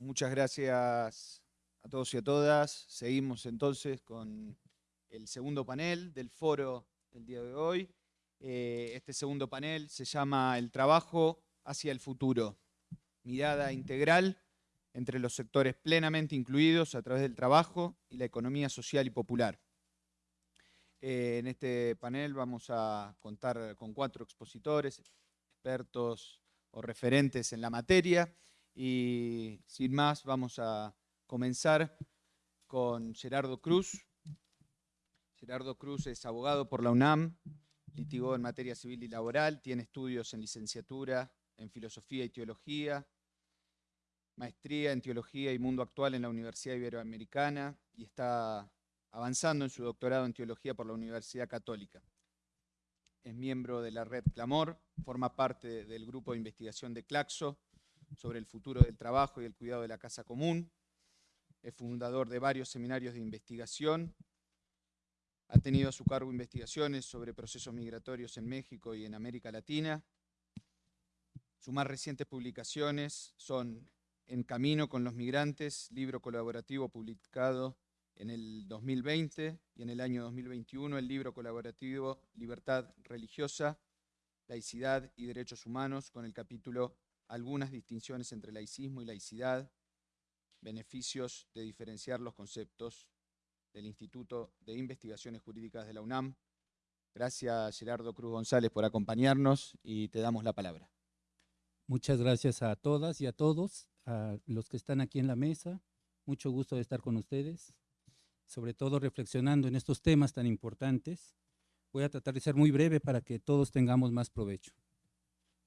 muchas gracias a todos y a todas. Seguimos entonces con el segundo panel del foro del día de hoy. Eh, este segundo panel se llama El trabajo hacia el futuro. Mirada integral entre los sectores plenamente incluidos a través del trabajo y la economía social y popular. Eh, en este panel vamos a contar con cuatro expositores, expertos o referentes en la materia y sin más vamos a comenzar con Gerardo Cruz. Gerardo Cruz es abogado por la UNAM, litigó en materia civil y laboral, tiene estudios en licenciatura en filosofía y teología, maestría en teología y mundo actual en la Universidad Iberoamericana y está avanzando en su doctorado en teología por la Universidad Católica. Es miembro de la red Clamor, forma parte del grupo de investigación de Claxo sobre el futuro del trabajo y el cuidado de la casa común. Es fundador de varios seminarios de investigación. Ha tenido a su cargo investigaciones sobre procesos migratorios en México y en América Latina. Sus más recientes publicaciones son En Camino con los Migrantes, libro colaborativo publicado en el 2020 y en el año 2021 el libro colaborativo Libertad Religiosa, Laicidad y Derechos Humanos con el capítulo Algunas distinciones entre laicismo y laicidad, beneficios de diferenciar los conceptos del Instituto de Investigaciones Jurídicas de la UNAM. Gracias Gerardo Cruz González por acompañarnos y te damos la palabra. Muchas gracias a todas y a todos, a los que están aquí en la mesa. Mucho gusto de estar con ustedes sobre todo reflexionando en estos temas tan importantes. Voy a tratar de ser muy breve para que todos tengamos más provecho.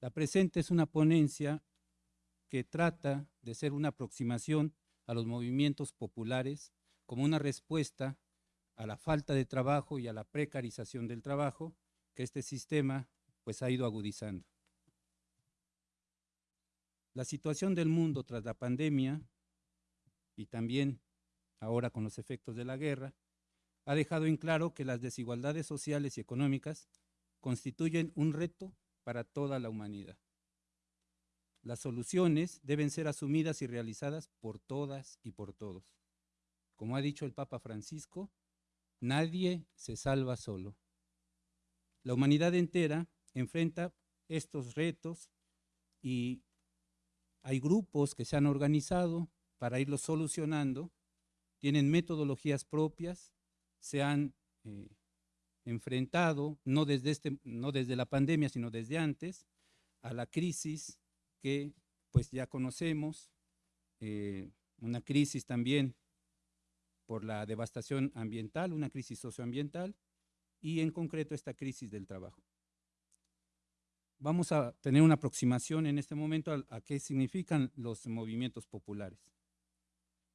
La presente es una ponencia que trata de ser una aproximación a los movimientos populares como una respuesta a la falta de trabajo y a la precarización del trabajo que este sistema pues ha ido agudizando. La situación del mundo tras la pandemia y también ahora con los efectos de la guerra, ha dejado en claro que las desigualdades sociales y económicas constituyen un reto para toda la humanidad. Las soluciones deben ser asumidas y realizadas por todas y por todos. Como ha dicho el Papa Francisco, nadie se salva solo. La humanidad entera enfrenta estos retos y hay grupos que se han organizado para irlos solucionando tienen metodologías propias, se han eh, enfrentado, no desde, este, no desde la pandemia, sino desde antes, a la crisis que pues ya conocemos, eh, una crisis también por la devastación ambiental, una crisis socioambiental, y en concreto esta crisis del trabajo. Vamos a tener una aproximación en este momento a qué significan los movimientos populares.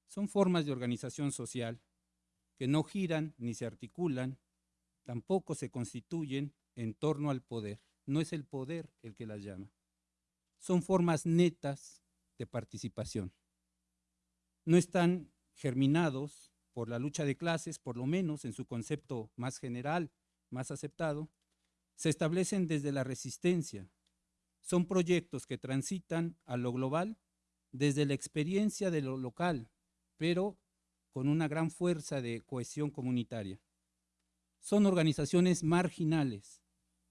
Son formas de organización social que no giran ni se articulan, tampoco se constituyen en torno al poder. No es el poder el que las llama. Son formas netas de participación. No están germinados por la lucha de clases, por lo menos en su concepto más general, más aceptado, se establecen desde la resistencia. Son proyectos que transitan a lo global desde la experiencia de lo local, pero con una gran fuerza de cohesión comunitaria. Son organizaciones marginales,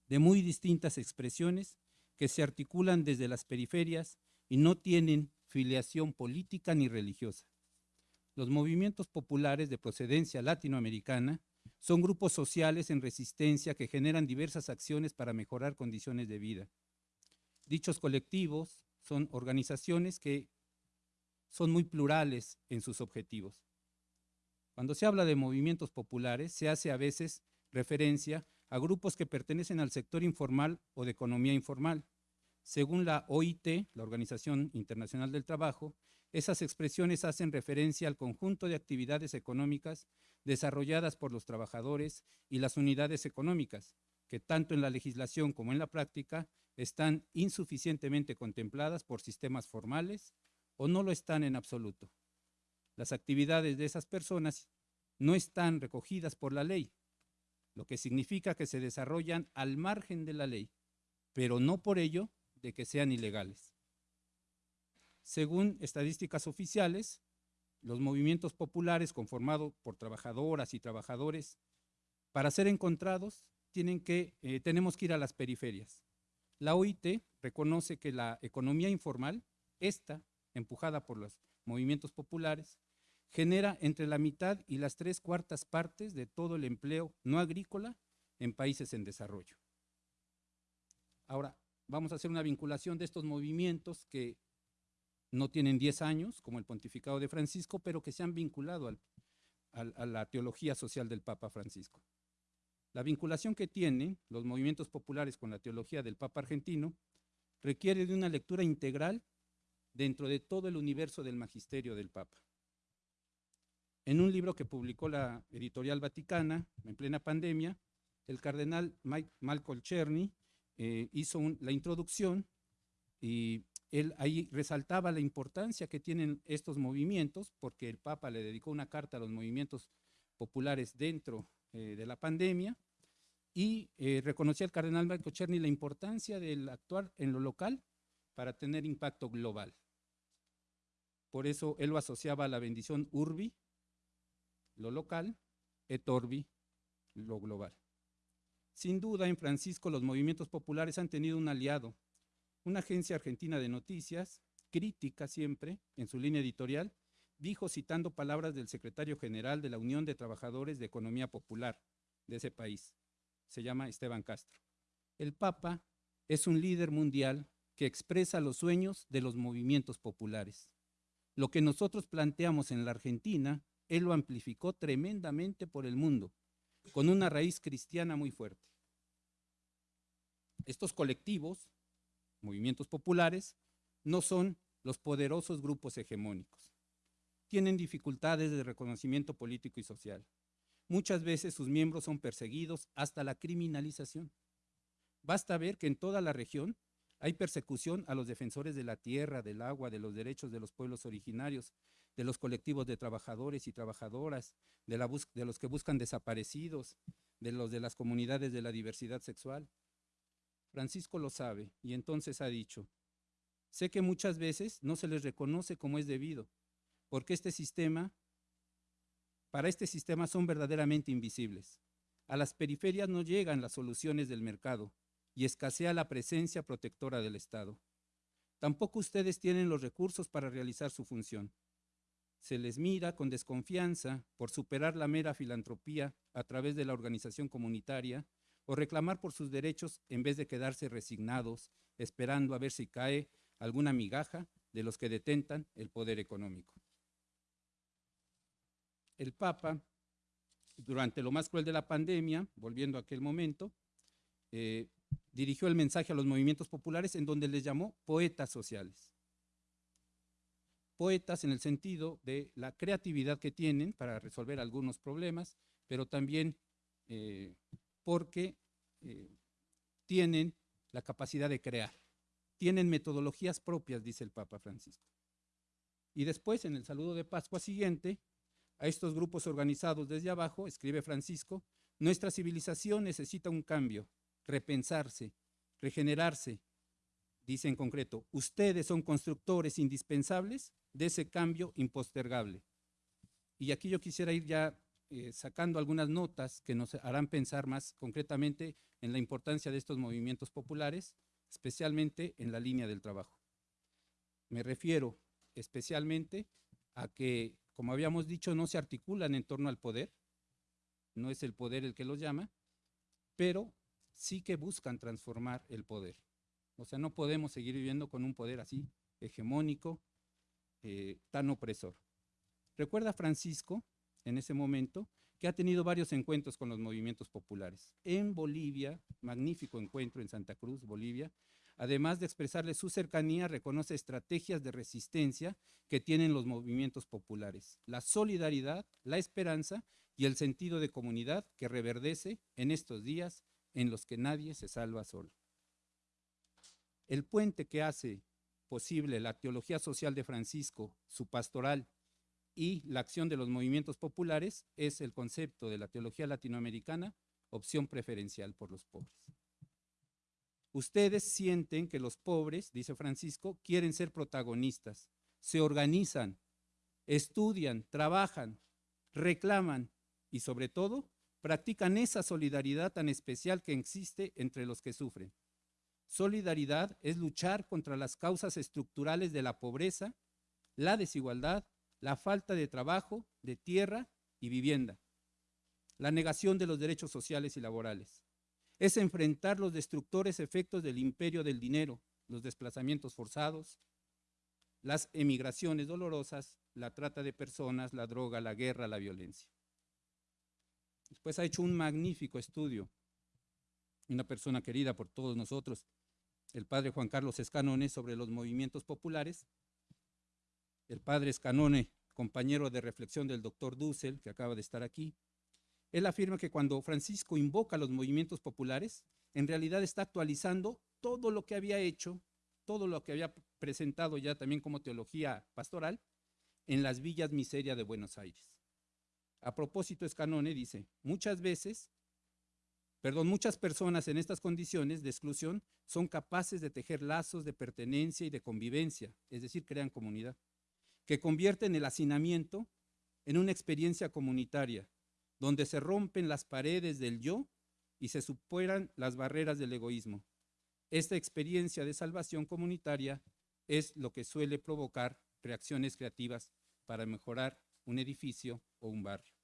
de muy distintas expresiones, que se articulan desde las periferias y no tienen filiación política ni religiosa. Los movimientos populares de procedencia latinoamericana son grupos sociales en resistencia que generan diversas acciones para mejorar condiciones de vida. Dichos colectivos son organizaciones que son muy plurales en sus objetivos. Cuando se habla de movimientos populares, se hace a veces referencia a grupos que pertenecen al sector informal o de economía informal. Según la OIT, la Organización Internacional del Trabajo, esas expresiones hacen referencia al conjunto de actividades económicas desarrolladas por los trabajadores y las unidades económicas, que tanto en la legislación como en la práctica están insuficientemente contempladas por sistemas formales o no lo están en absoluto. Las actividades de esas personas no están recogidas por la ley, lo que significa que se desarrollan al margen de la ley, pero no por ello de que sean ilegales. Según estadísticas oficiales, los movimientos populares conformados por trabajadoras y trabajadores, para ser encontrados, tienen que, eh, tenemos que ir a las periferias. La OIT reconoce que la economía informal, esta, empujada por los movimientos populares, genera entre la mitad y las tres cuartas partes de todo el empleo no agrícola en países en desarrollo. Ahora, vamos a hacer una vinculación de estos movimientos que no tienen 10 años, como el pontificado de Francisco, pero que se han vinculado a la teología social del Papa Francisco. La vinculación que tienen los movimientos populares con la teología del Papa argentino requiere de una lectura integral dentro de todo el universo del magisterio del Papa. En un libro que publicó la editorial Vaticana en plena pandemia, el cardenal Malcolm Cherny eh, hizo la introducción y él ahí resaltaba la importancia que tienen estos movimientos, porque el Papa le dedicó una carta a los movimientos populares dentro eh, de la pandemia, y eh, reconocía el cardenal Malcolm Cherny la importancia del actuar en lo local para tener impacto global. Por eso él lo asociaba a la bendición urbi, lo local, et orbi, lo global. Sin duda, en Francisco los movimientos populares han tenido un aliado, una agencia argentina de noticias, crítica siempre en su línea editorial, dijo citando palabras del secretario general de la Unión de Trabajadores de Economía Popular de ese país, se llama Esteban Castro. El Papa es un líder mundial que expresa los sueños de los movimientos populares. Lo que nosotros planteamos en la Argentina, él lo amplificó tremendamente por el mundo con una raíz cristiana muy fuerte. Estos colectivos, movimientos populares, no son los poderosos grupos hegemónicos. Tienen dificultades de reconocimiento político y social. Muchas veces sus miembros son perseguidos hasta la criminalización. Basta ver que en toda la región hay persecución a los defensores de la tierra, del agua, de los derechos de los pueblos originarios, de los colectivos de trabajadores y trabajadoras, de, los que buscan desaparecidos, de los de las comunidades de la diversidad sexual. Francisco lo sabe y entonces ha dicho, sé que muchas veces no se les reconoce como es debido, porque este sistema, para este sistema son verdaderamente invisibles. A las periferias no llegan las soluciones del mercado y escasea la presencia protectora del Estado. Tampoco ustedes tienen los recursos para realizar su función se les mira con desconfianza por superar la mera filantropía a través de la organización comunitaria o reclamar por sus derechos en vez de quedarse resignados, esperando a ver si cae alguna migaja de los que detentan el poder económico. El Papa, durante lo más cruel de la pandemia, volviendo a aquel momento, eh, dirigió el mensaje a los movimientos populares en donde les llamó poetas sociales poetas en el sentido de la creatividad que tienen para resolver algunos problemas, pero también eh, porque eh, tienen la capacidad de crear, tienen metodologías propias, dice el Papa Francisco. Y después, en el saludo de Pascua siguiente, a estos grupos organizados desde abajo, escribe Francisco, nuestra civilización necesita un cambio, repensarse, regenerarse, dice en concreto, ustedes son constructores indispensables de ese cambio impostergable. Y aquí yo quisiera ir ya eh, sacando algunas notas que nos harán pensar más concretamente en la importancia de estos movimientos populares, especialmente en la línea del trabajo. Me refiero especialmente a que, como habíamos dicho, no se articulan en torno al poder, no es el poder el que los llama, pero sí que buscan transformar el poder. O sea, no podemos seguir viviendo con un poder así, hegemónico, eh, tan opresor. Recuerda Francisco, en ese momento, que ha tenido varios encuentros con los movimientos populares. En Bolivia, magnífico encuentro en Santa Cruz, Bolivia, además de expresarle su cercanía, reconoce estrategias de resistencia que tienen los movimientos populares, la solidaridad, la esperanza y el sentido de comunidad que reverdece en estos días en los que nadie se salva solo. El puente que hace posible la teología social de Francisco, su pastoral y la acción de los movimientos populares es el concepto de la teología latinoamericana, opción preferencial por los pobres. Ustedes sienten que los pobres, dice Francisco, quieren ser protagonistas, se organizan, estudian, trabajan, reclaman y sobre todo practican esa solidaridad tan especial que existe entre los que sufren. Solidaridad es luchar contra las causas estructurales de la pobreza, la desigualdad, la falta de trabajo, de tierra y vivienda, la negación de los derechos sociales y laborales. Es enfrentar los destructores efectos del imperio del dinero, los desplazamientos forzados, las emigraciones dolorosas, la trata de personas, la droga, la guerra, la violencia. Después ha hecho un magnífico estudio, una persona querida por todos nosotros, el padre Juan Carlos Escanone, sobre los movimientos populares. El padre Escanone, compañero de reflexión del doctor Dussel, que acaba de estar aquí, él afirma que cuando Francisco invoca los movimientos populares, en realidad está actualizando todo lo que había hecho, todo lo que había presentado ya también como teología pastoral en las villas miseria de Buenos Aires. A propósito, Escanone dice, muchas veces, perdón, muchas personas en estas condiciones de exclusión son capaces de tejer lazos de pertenencia y de convivencia, es decir, crean comunidad, que convierten el hacinamiento en una experiencia comunitaria, donde se rompen las paredes del yo y se superan las barreras del egoísmo. Esta experiencia de salvación comunitaria es lo que suele provocar reacciones creativas para mejorar un edificio o un barrio.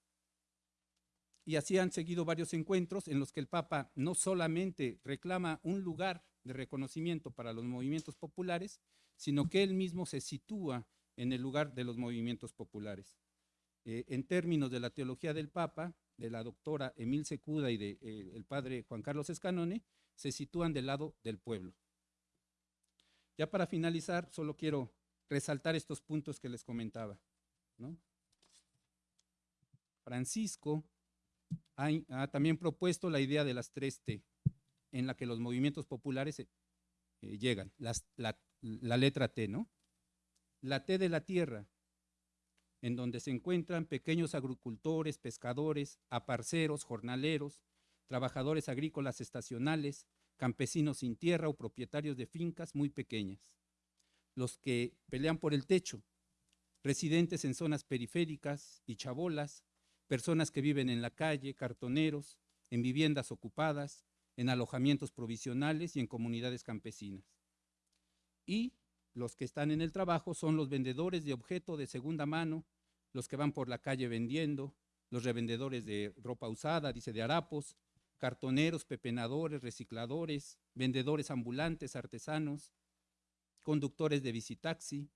Y así han seguido varios encuentros en los que el Papa no solamente reclama un lugar de reconocimiento para los movimientos populares, sino que él mismo se sitúa en el lugar de los movimientos populares. Eh, en términos de la teología del Papa, de la doctora Emil Secuda y del de, eh, padre Juan Carlos Escanone, se sitúan del lado del pueblo. Ya para finalizar, solo quiero resaltar estos puntos que les comentaba. Francisco ha, también propuesto la idea de las tres T, en la que los movimientos populares eh, llegan, la, la letra T, ¿no? La T de la tierra, en donde se encuentran pequeños agricultores, pescadores, aparceros, jornaleros, trabajadores agrícolas estacionales, campesinos sin tierra o propietarios de fincas muy pequeñas, los que pelean por el techo, residentes en zonas periféricas y chabolas, personas que viven en la calle, cartoneros, en viviendas ocupadas, en alojamientos provisionales y en comunidades campesinas. Y los que están en el trabajo son los vendedores de objeto de segunda mano, los que van por la calle vendiendo, los revendedores de ropa usada, dice de harapos, cartoneros, pepenadores, recicladores, vendedores ambulantes, artesanos, conductores de bicitaxi,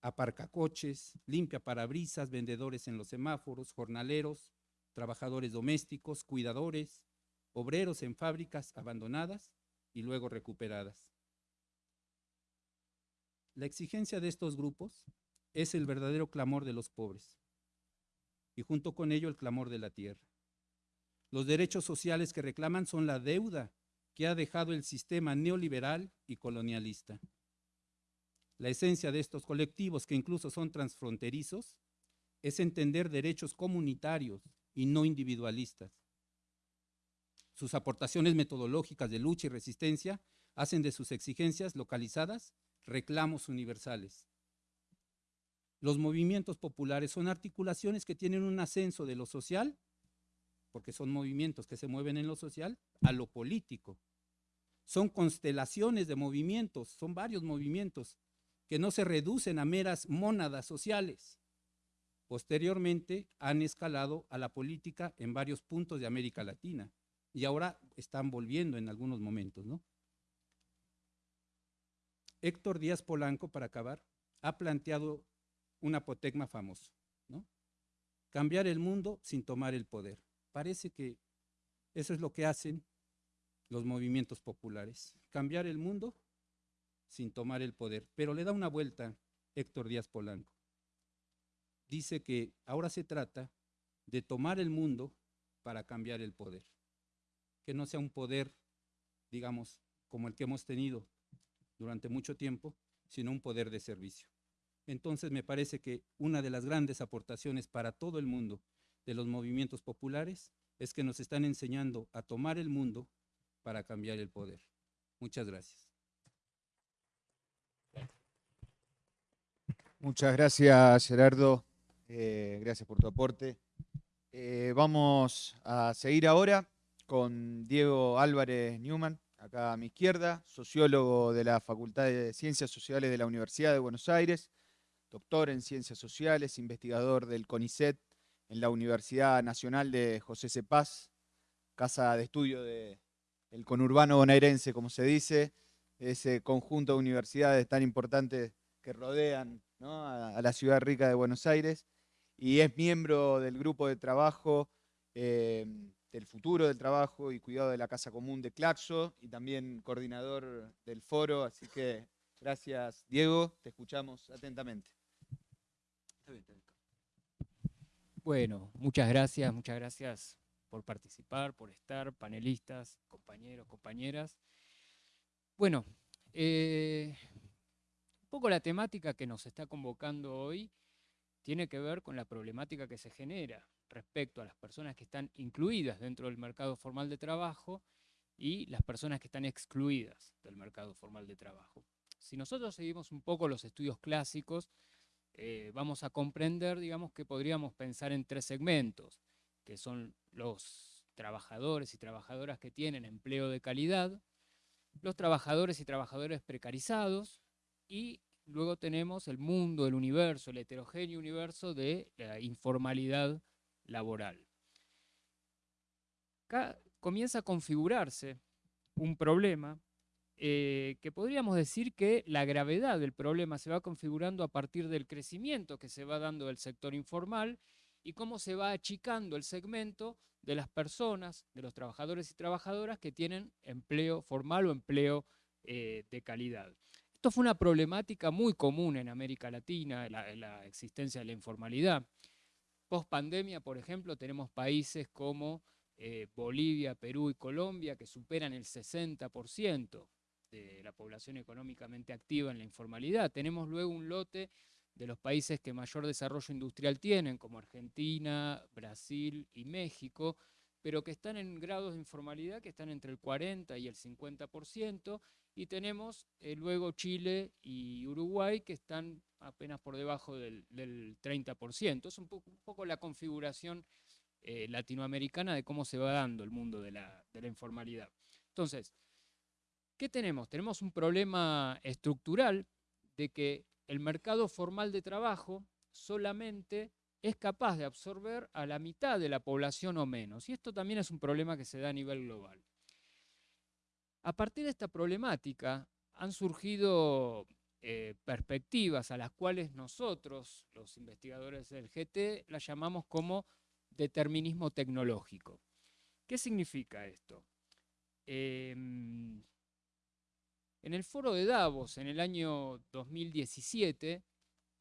aparcacoches, limpia parabrisas, vendedores en los semáforos, jornaleros, trabajadores domésticos, cuidadores, obreros en fábricas abandonadas y luego recuperadas. La exigencia de estos grupos es el verdadero clamor de los pobres y junto con ello el clamor de la tierra. Los derechos sociales que reclaman son la deuda que ha dejado el sistema neoliberal y colonialista. La esencia de estos colectivos, que incluso son transfronterizos, es entender derechos comunitarios y no individualistas. Sus aportaciones metodológicas de lucha y resistencia hacen de sus exigencias localizadas reclamos universales. Los movimientos populares son articulaciones que tienen un ascenso de lo social, porque son movimientos que se mueven en lo social, a lo político. Son constelaciones de movimientos, son varios movimientos que no se reducen a meras mónadas sociales. Posteriormente han escalado a la política en varios puntos de América Latina y ahora están volviendo en algunos momentos. ¿no? Héctor Díaz Polanco, para acabar, ha planteado un apotegma famoso, ¿no? Cambiar el mundo sin tomar el poder. Parece que eso es lo que hacen los movimientos populares. Cambiar el mundo sin tomar el poder. Pero le da una vuelta Héctor Díaz Polanco. Dice que ahora se trata de tomar el mundo para cambiar el poder. Que no sea un poder, digamos, como el que hemos tenido durante mucho tiempo, sino un poder de servicio. Entonces me parece que una de las grandes aportaciones para todo el mundo de los movimientos populares es que nos están enseñando a tomar el mundo para cambiar el poder. Muchas gracias. Muchas gracias, Gerardo. Eh, gracias por tu aporte. Eh, vamos a seguir ahora con Diego Álvarez Newman, acá a mi izquierda, sociólogo de la Facultad de Ciencias Sociales de la Universidad de Buenos Aires, doctor en Ciencias Sociales, investigador del CONICET en la Universidad Nacional de José Cepaz, casa de estudio del conurbano bonaerense, como se dice, ese conjunto de universidades tan importantes que rodean a, la ciudad rica de Buenos Aires, y es miembro del grupo de trabajo eh, del futuro del trabajo y cuidado de la Casa Común de Claxo, y también coordinador del foro, así que gracias Diego, te escuchamos atentamente. Bueno, muchas gracias, muchas gracias por participar, por estar, panelistas, compañeros, compañeras. Bueno, eh, poco la temática que nos está convocando hoy tiene que ver con la problemática que se genera respecto a las personas que están incluidas dentro del mercado formal de trabajo y las personas que están excluidas del mercado formal de trabajo. Si nosotros seguimos un poco los estudios clásicos, eh, vamos a comprender, digamos, que podríamos pensar en tres segmentos, que son los trabajadores y trabajadoras que tienen empleo de calidad, los trabajadores y trabajadores precarizados y luego tenemos el mundo, el universo, el heterogéneo universo de la informalidad laboral. Acá comienza a configurarse un problema eh, que podríamos decir que la gravedad del problema se va configurando a partir del crecimiento que se va dando del sector informal y cómo se va achicando el segmento de las personas, de los trabajadores y trabajadoras que tienen empleo formal o empleo eh, de calidad. Esto fue una problemática muy común en América Latina, la, existencia de la informalidad. Post pandemia, por ejemplo, tenemos países como eh, Bolivia, Perú y Colombia que superan el 60% de la población económicamente activa en la informalidad. Tenemos luego un lote de los países que mayor desarrollo industrial tienen, como Argentina, Brasil y México, pero que están en grados de informalidad que están entre el 40 y el 50%, y tenemos eh, luego Chile y Uruguay que están apenas por debajo del, 30%. Es un poco, la configuración eh, latinoamericana de cómo se va dando el mundo de la, de la informalidad. Entonces, ¿Qué tenemos? Tenemos un problema estructural de que el mercado formal de trabajo solamente es capaz de absorber a la mitad de la población o menos. Y esto también es un problema que se da a nivel global. A partir de esta problemática han surgido eh, perspectivas a las cuales nosotros, los investigadores del GT, las llamamos como determinismo tecnológico. ¿Qué significa esto? Em, en el foro de Davos, en el año 2017,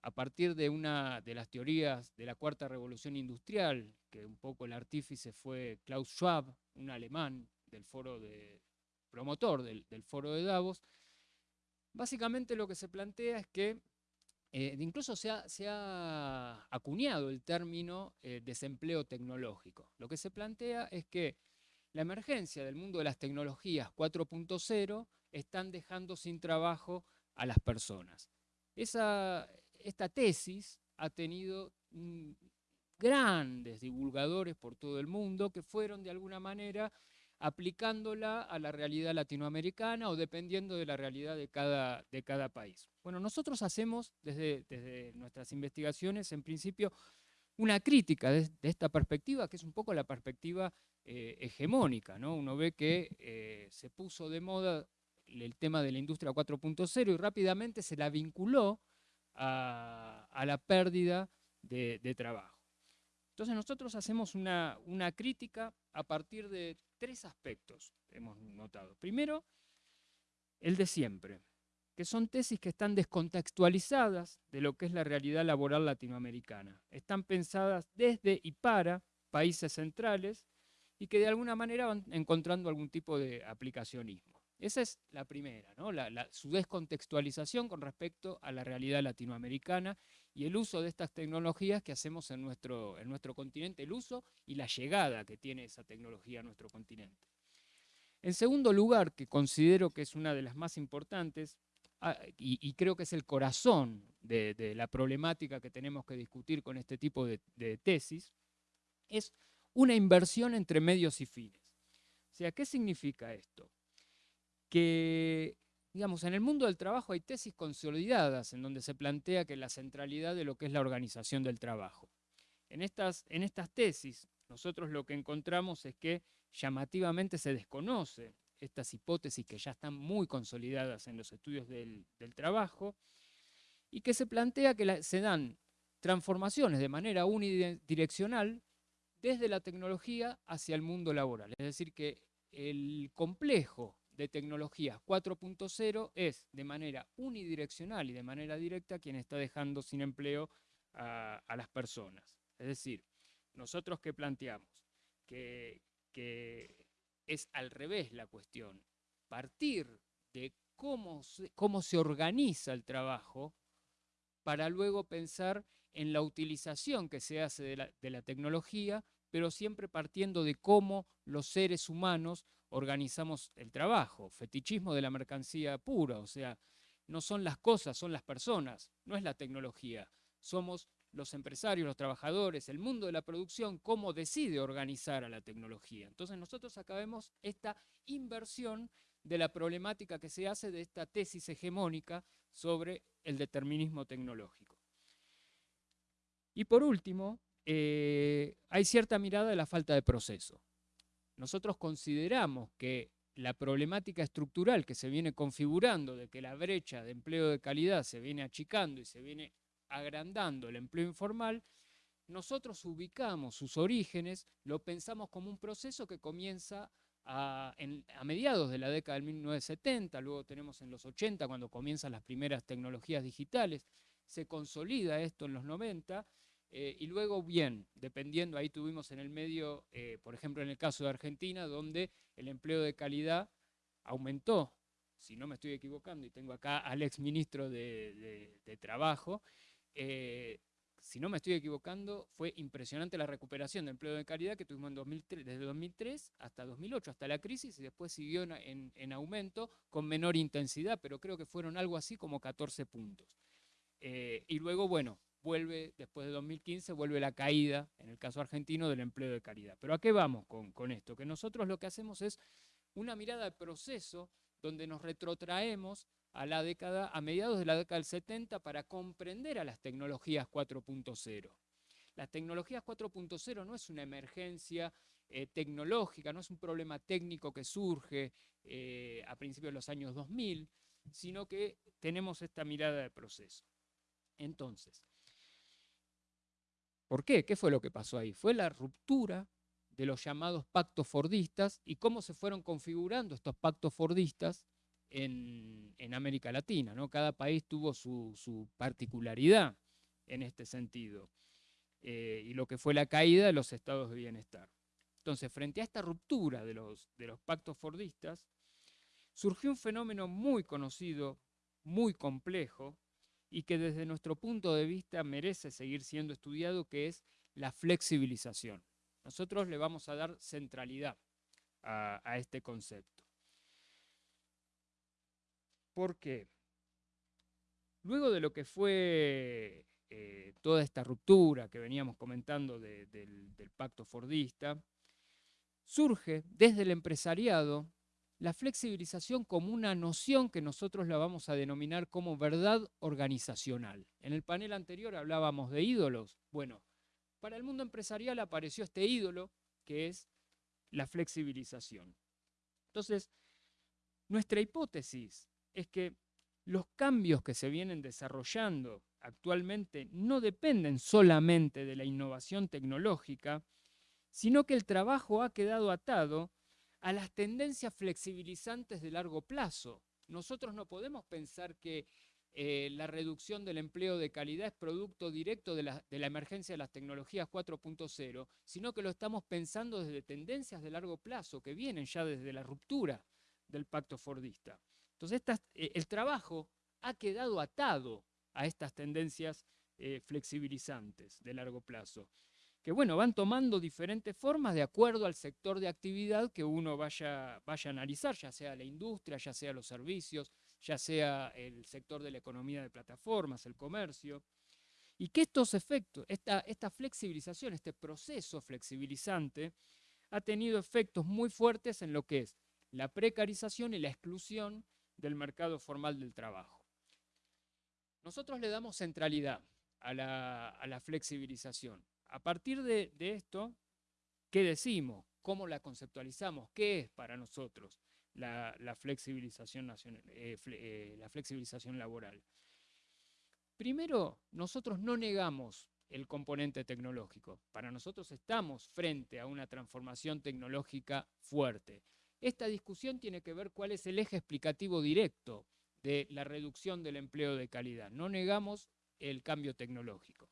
a partir de una de las teorías de la cuarta revolución industrial, que un poco el artífice fue Klaus Schwab, un alemán del foro de, promotor del, foro de Davos, básicamente lo que se plantea es que eh, incluso se ha, acuñado el término eh, desempleo tecnológico. Lo que se plantea es que la emergencia del mundo de las tecnologías 4.0 están dejando sin trabajo a las personas. Esa, esta tesis ha tenido mm, grandes divulgadores por todo el mundo que fueron de alguna manera aplicándola a la realidad latinoamericana o dependiendo de la realidad de cada, de cada país. Bueno, nosotros hacemos desde, desde nuestras investigaciones, en principio, una crítica de, esta perspectiva, que es un poco la perspectiva eh, hegemónica. ¿no? Uno ve que eh, se puso de moda el tema de la industria 4.0 y rápidamente se la vinculó a, la pérdida de, trabajo. Entonces nosotros hacemos una, crítica a partir de tres aspectos, hemos notado. Primero, el de siempre, que son tesis que están descontextualizadas de lo que es la realidad laboral latinoamericana. Están pensadas desde y para países centrales y que de alguna manera van encontrando algún tipo de aplicacionismo. Esa es la primera, ¿no? su descontextualización con respecto a la realidad latinoamericana y el uso de estas tecnologías que hacemos en nuestro, en nuestro continente, el uso y la llegada que tiene esa tecnología a nuestro continente. En segundo lugar, que considero que es una de las más importantes, ah, y, creo que es el corazón de, la problemática que tenemos que discutir con este tipo de, de tesis, es una inversión entre medios y fines. O sea, ¿qué significa esto? Que digamos, en el mundo del trabajo hay tesis consolidadas en donde se plantea que la centralidad de lo que es la organización del trabajo. En estas, en estas tesis, nosotros lo que encontramos es que llamativamente se desconoce estas hipótesis que ya están muy consolidadas en los estudios del, trabajo y que se plantea que se dan transformaciones de manera unidireccional desde la tecnología hacia el mundo laboral. Es decir, que el complejo de tecnologías 4.0 es de manera unidireccional y de manera directa quien está dejando sin empleo a, las personas. Es decir, nosotros que planteamos que, es al revés la cuestión, partir de cómo se, cómo se organiza el trabajo para luego pensar en la utilización que se hace de la, de la tecnología, pero siempre partiendo de cómo los seres humanos organizamos el trabajo, fetichismo de la mercancía pura, o sea, no son las cosas, son las personas, no es la tecnología. Somos los empresarios, los trabajadores, el mundo de la producción, cómo decide organizar a la tecnología. Entonces nosotros acabemos esta inversión de la problemática que se hace de esta tesis hegemónica sobre el determinismo tecnológico. Y por último, eh, hay cierta mirada de la falta de proceso nosotros consideramos que la problemática estructural que se viene configurando de que la brecha de empleo de calidad se viene achicando y se viene agrandando el empleo informal, nosotros ubicamos sus orígenes, lo pensamos como un proceso que comienza a, a, mediados de la década del 1970, luego tenemos en los 80 cuando comienzan las primeras tecnologías digitales, se consolida esto en los 90 eh, y luego, bien, dependiendo, ahí tuvimos en el medio, eh, por ejemplo, en el caso de Argentina, donde el empleo de calidad aumentó, si no me estoy equivocando, y tengo acá al ex ministro de, Trabajo, eh, si no me estoy equivocando, fue impresionante la recuperación de empleo de calidad que tuvimos en 2003, desde 2003 hasta 2008, hasta la crisis, y después siguió en, aumento con menor intensidad, pero creo que fueron algo así como 14 puntos. y luego, bueno, vuelve, después de 2015, vuelve la caída, en el caso argentino, del empleo de calidad. Pero ¿a qué vamos con, esto? Que nosotros lo que hacemos es una mirada de proceso donde nos retrotraemos a la década, a mediados de la década del 70 para comprender a las tecnologías 4.0. Las tecnologías 4.0 no es una emergencia eh, tecnológica, no es un problema técnico que surge eh, a principios de los años 2000, sino que tenemos esta mirada de proceso. Entonces, ¿Por qué? ¿Qué fue lo que pasó ahí? Fue la ruptura de los llamados pactos fordistas y cómo se fueron configurando estos pactos fordistas en, América Latina. ¿no? Cada país tuvo su, particularidad en este sentido. Eh, y lo que fue la caída de los estados de bienestar. Entonces, frente a esta ruptura de los, de los pactos fordistas, surgió un fenómeno muy conocido, muy complejo, y que desde nuestro punto de vista merece seguir siendo estudiado, que es la flexibilización. Nosotros le vamos a dar centralidad a, este concepto. ¿Por qué? Luego de lo que fue eh, toda esta ruptura que veníamos comentando del, del pacto fordista, surge desde el empresariado la flexibilización como una noción que nosotros la vamos a denominar como verdad organizacional. En el panel anterior hablábamos de ídolos. Bueno, para el mundo empresarial apareció este ídolo que es la flexibilización. Entonces, nuestra hipótesis es que los cambios que se vienen desarrollando actualmente no dependen solamente de la innovación tecnológica, sino que el trabajo ha quedado atado a las tendencias flexibilizantes de largo plazo. Nosotros no podemos pensar que eh, la reducción del empleo de calidad es producto directo de la, emergencia de las tecnologías 4.0, sino que lo estamos pensando desde tendencias de largo plazo que vienen ya desde la ruptura del pacto fordista. Entonces, eh, el trabajo ha quedado atado a estas tendencias eh, flexibilizantes de largo plazo que bueno, van tomando diferentes formas de acuerdo al sector de actividad que uno vaya, vaya a analizar, ya sea la industria, ya sea los servicios, ya sea el sector de la economía de plataformas, el comercio, y que estos efectos, esta, esta flexibilización, este proceso flexibilizante, ha tenido efectos muy fuertes en lo que es la precarización y la exclusión del mercado formal del trabajo. Nosotros le damos centralidad a la, flexibilización. A partir de, esto, ¿qué decimos? ¿Cómo la conceptualizamos? ¿Qué es para nosotros la, flexibilización, eh, eh, la flexibilización laboral? Primero, nosotros no negamos el componente tecnológico. Para nosotros estamos frente a una transformación tecnológica fuerte. Esta discusión tiene que ver cuál es el eje explicativo directo de la reducción del empleo de calidad. No negamos el cambio tecnológico.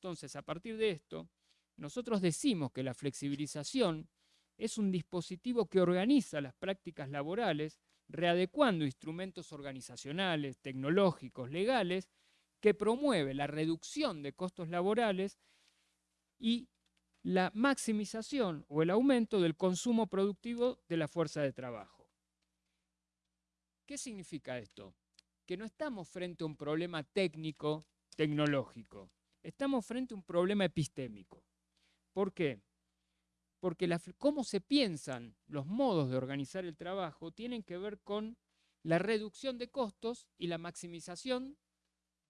Entonces, a partir de esto, nosotros decimos que la flexibilización es un dispositivo que organiza las prácticas laborales, readecuando instrumentos organizacionales, tecnológicos, legales, que promueve la reducción de costos laborales y la maximización o el aumento del consumo productivo de la fuerza de trabajo. ¿Qué significa esto? Que no estamos frente a un problema técnico, tecnológico, estamos frente a un problema epistémico. ¿Por qué? Porque cómo se piensan los modos de organizar el trabajo tienen que ver con la reducción de costos y la maximización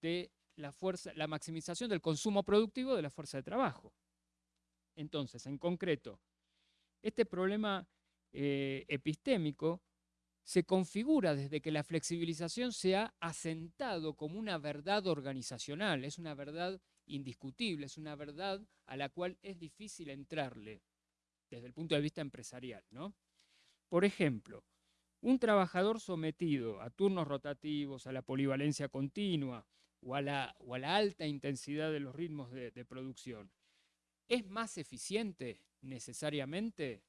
de la fuerza, la maximización del consumo productivo de la fuerza de trabajo. Entonces, en concreto, este problema eh, epistémico se configura desde que la flexibilización se ha asentado como una verdad organizacional, es una verdad indiscutible, es una verdad a la cual es difícil entrarle desde el punto de vista empresarial. ¿no? Por ejemplo, un trabajador sometido a turnos rotativos, a la polivalencia continua, o a la, alta intensidad de los ritmos de, de producción, ¿es más eficiente necesariamente?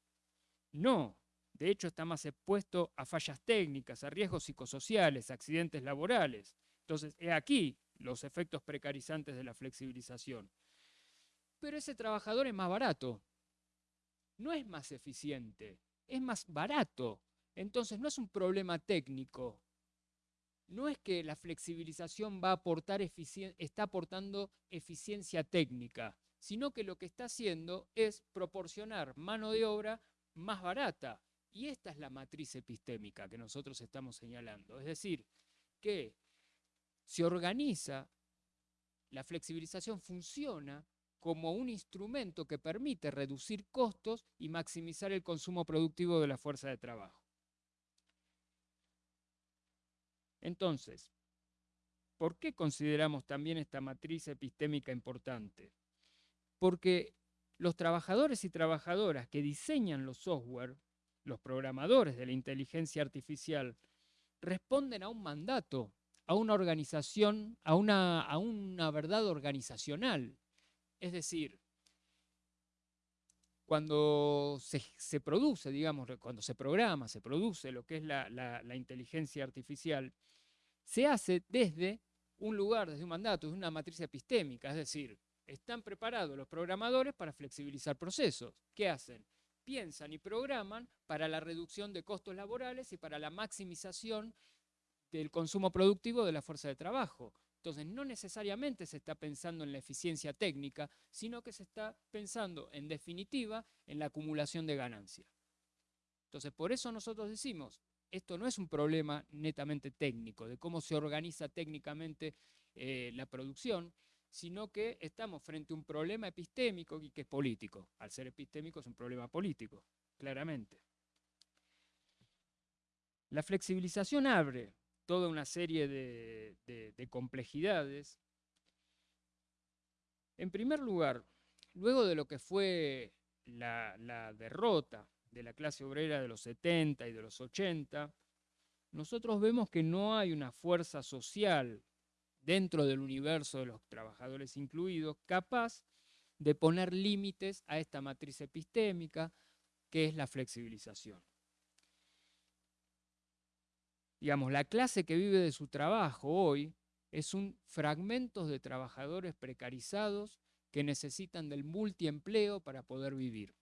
No. De hecho, está más expuesto a fallas técnicas, a riesgos psicosociales, a accidentes laborales. Entonces, he aquí los efectos precarizantes de la flexibilización. Pero ese trabajador es más barato. No es más eficiente, es más barato. Entonces, no es un problema técnico, no es que la flexibilización va a aportar está aportando eficiencia técnica, sino que lo que está haciendo es proporcionar mano de obra más barata. Y esta es la matriz epistémica que nosotros estamos señalando. Es decir, que se organiza, la flexibilización funciona como un instrumento que permite reducir costos y maximizar el consumo productivo de la fuerza de trabajo. Entonces, ¿por qué consideramos también esta matriz epistémica importante? Porque los trabajadores y trabajadoras que diseñan los software, los programadores de la inteligencia artificial, responden a un mandato, a una organización, a una, a una verdad organizacional. Es decir, cuando se, produce, digamos, cuando se programa, se produce lo que es la, la inteligencia artificial, se hace desde un lugar, desde un mandato, desde una matriz epistémica, es decir, están preparados los programadores para flexibilizar procesos. ¿Qué hacen? Piensan y programan para la reducción de costos laborales y para la maximización del consumo productivo de la fuerza de trabajo. Entonces, no necesariamente se está pensando en la eficiencia técnica, sino que se está pensando, en definitiva, en la acumulación de ganancia. Entonces, por eso nosotros decimos, esto no es un problema netamente técnico, de cómo se organiza técnicamente eh, la producción, sino que estamos frente a un problema epistémico y que es político. Al ser epistémico es un problema político, claramente. La flexibilización abre toda una serie de, complejidades. En primer lugar, luego de lo que fue la, la derrota de la clase obrera de los 70 y de los 80, nosotros vemos que no hay una fuerza social dentro del universo de los trabajadores incluidos capaz de poner límites a esta matriz epistémica que es la flexibilización. Digamos, la clase que vive de su trabajo hoy es un fragmento de trabajadores precarizados que necesitan del multiempleo para poder vivir.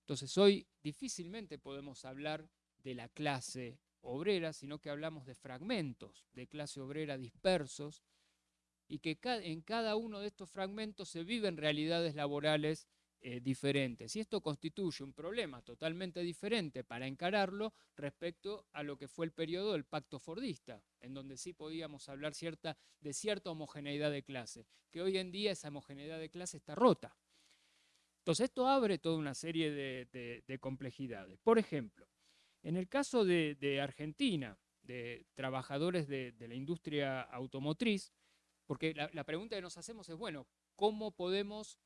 Entonces hoy difícilmente podemos hablar de la clase obrera, sino que hablamos de fragmentos de clase obrera dispersos y que en cada uno de estos fragmentos se viven realidades laborales eh, diferentes. Y esto constituye un problema totalmente diferente para encararlo respecto a lo que fue el periodo del pacto fordista, en donde sí podíamos hablar de cierta homogeneidad de clase, que hoy en día esa homogeneidad de clase está rota. Entonces esto abre toda una serie de, complejidades. Por ejemplo, en el caso de, Argentina, de trabajadores de, la industria automotriz, porque la pregunta que nos hacemos es, bueno, ¿cómo podemos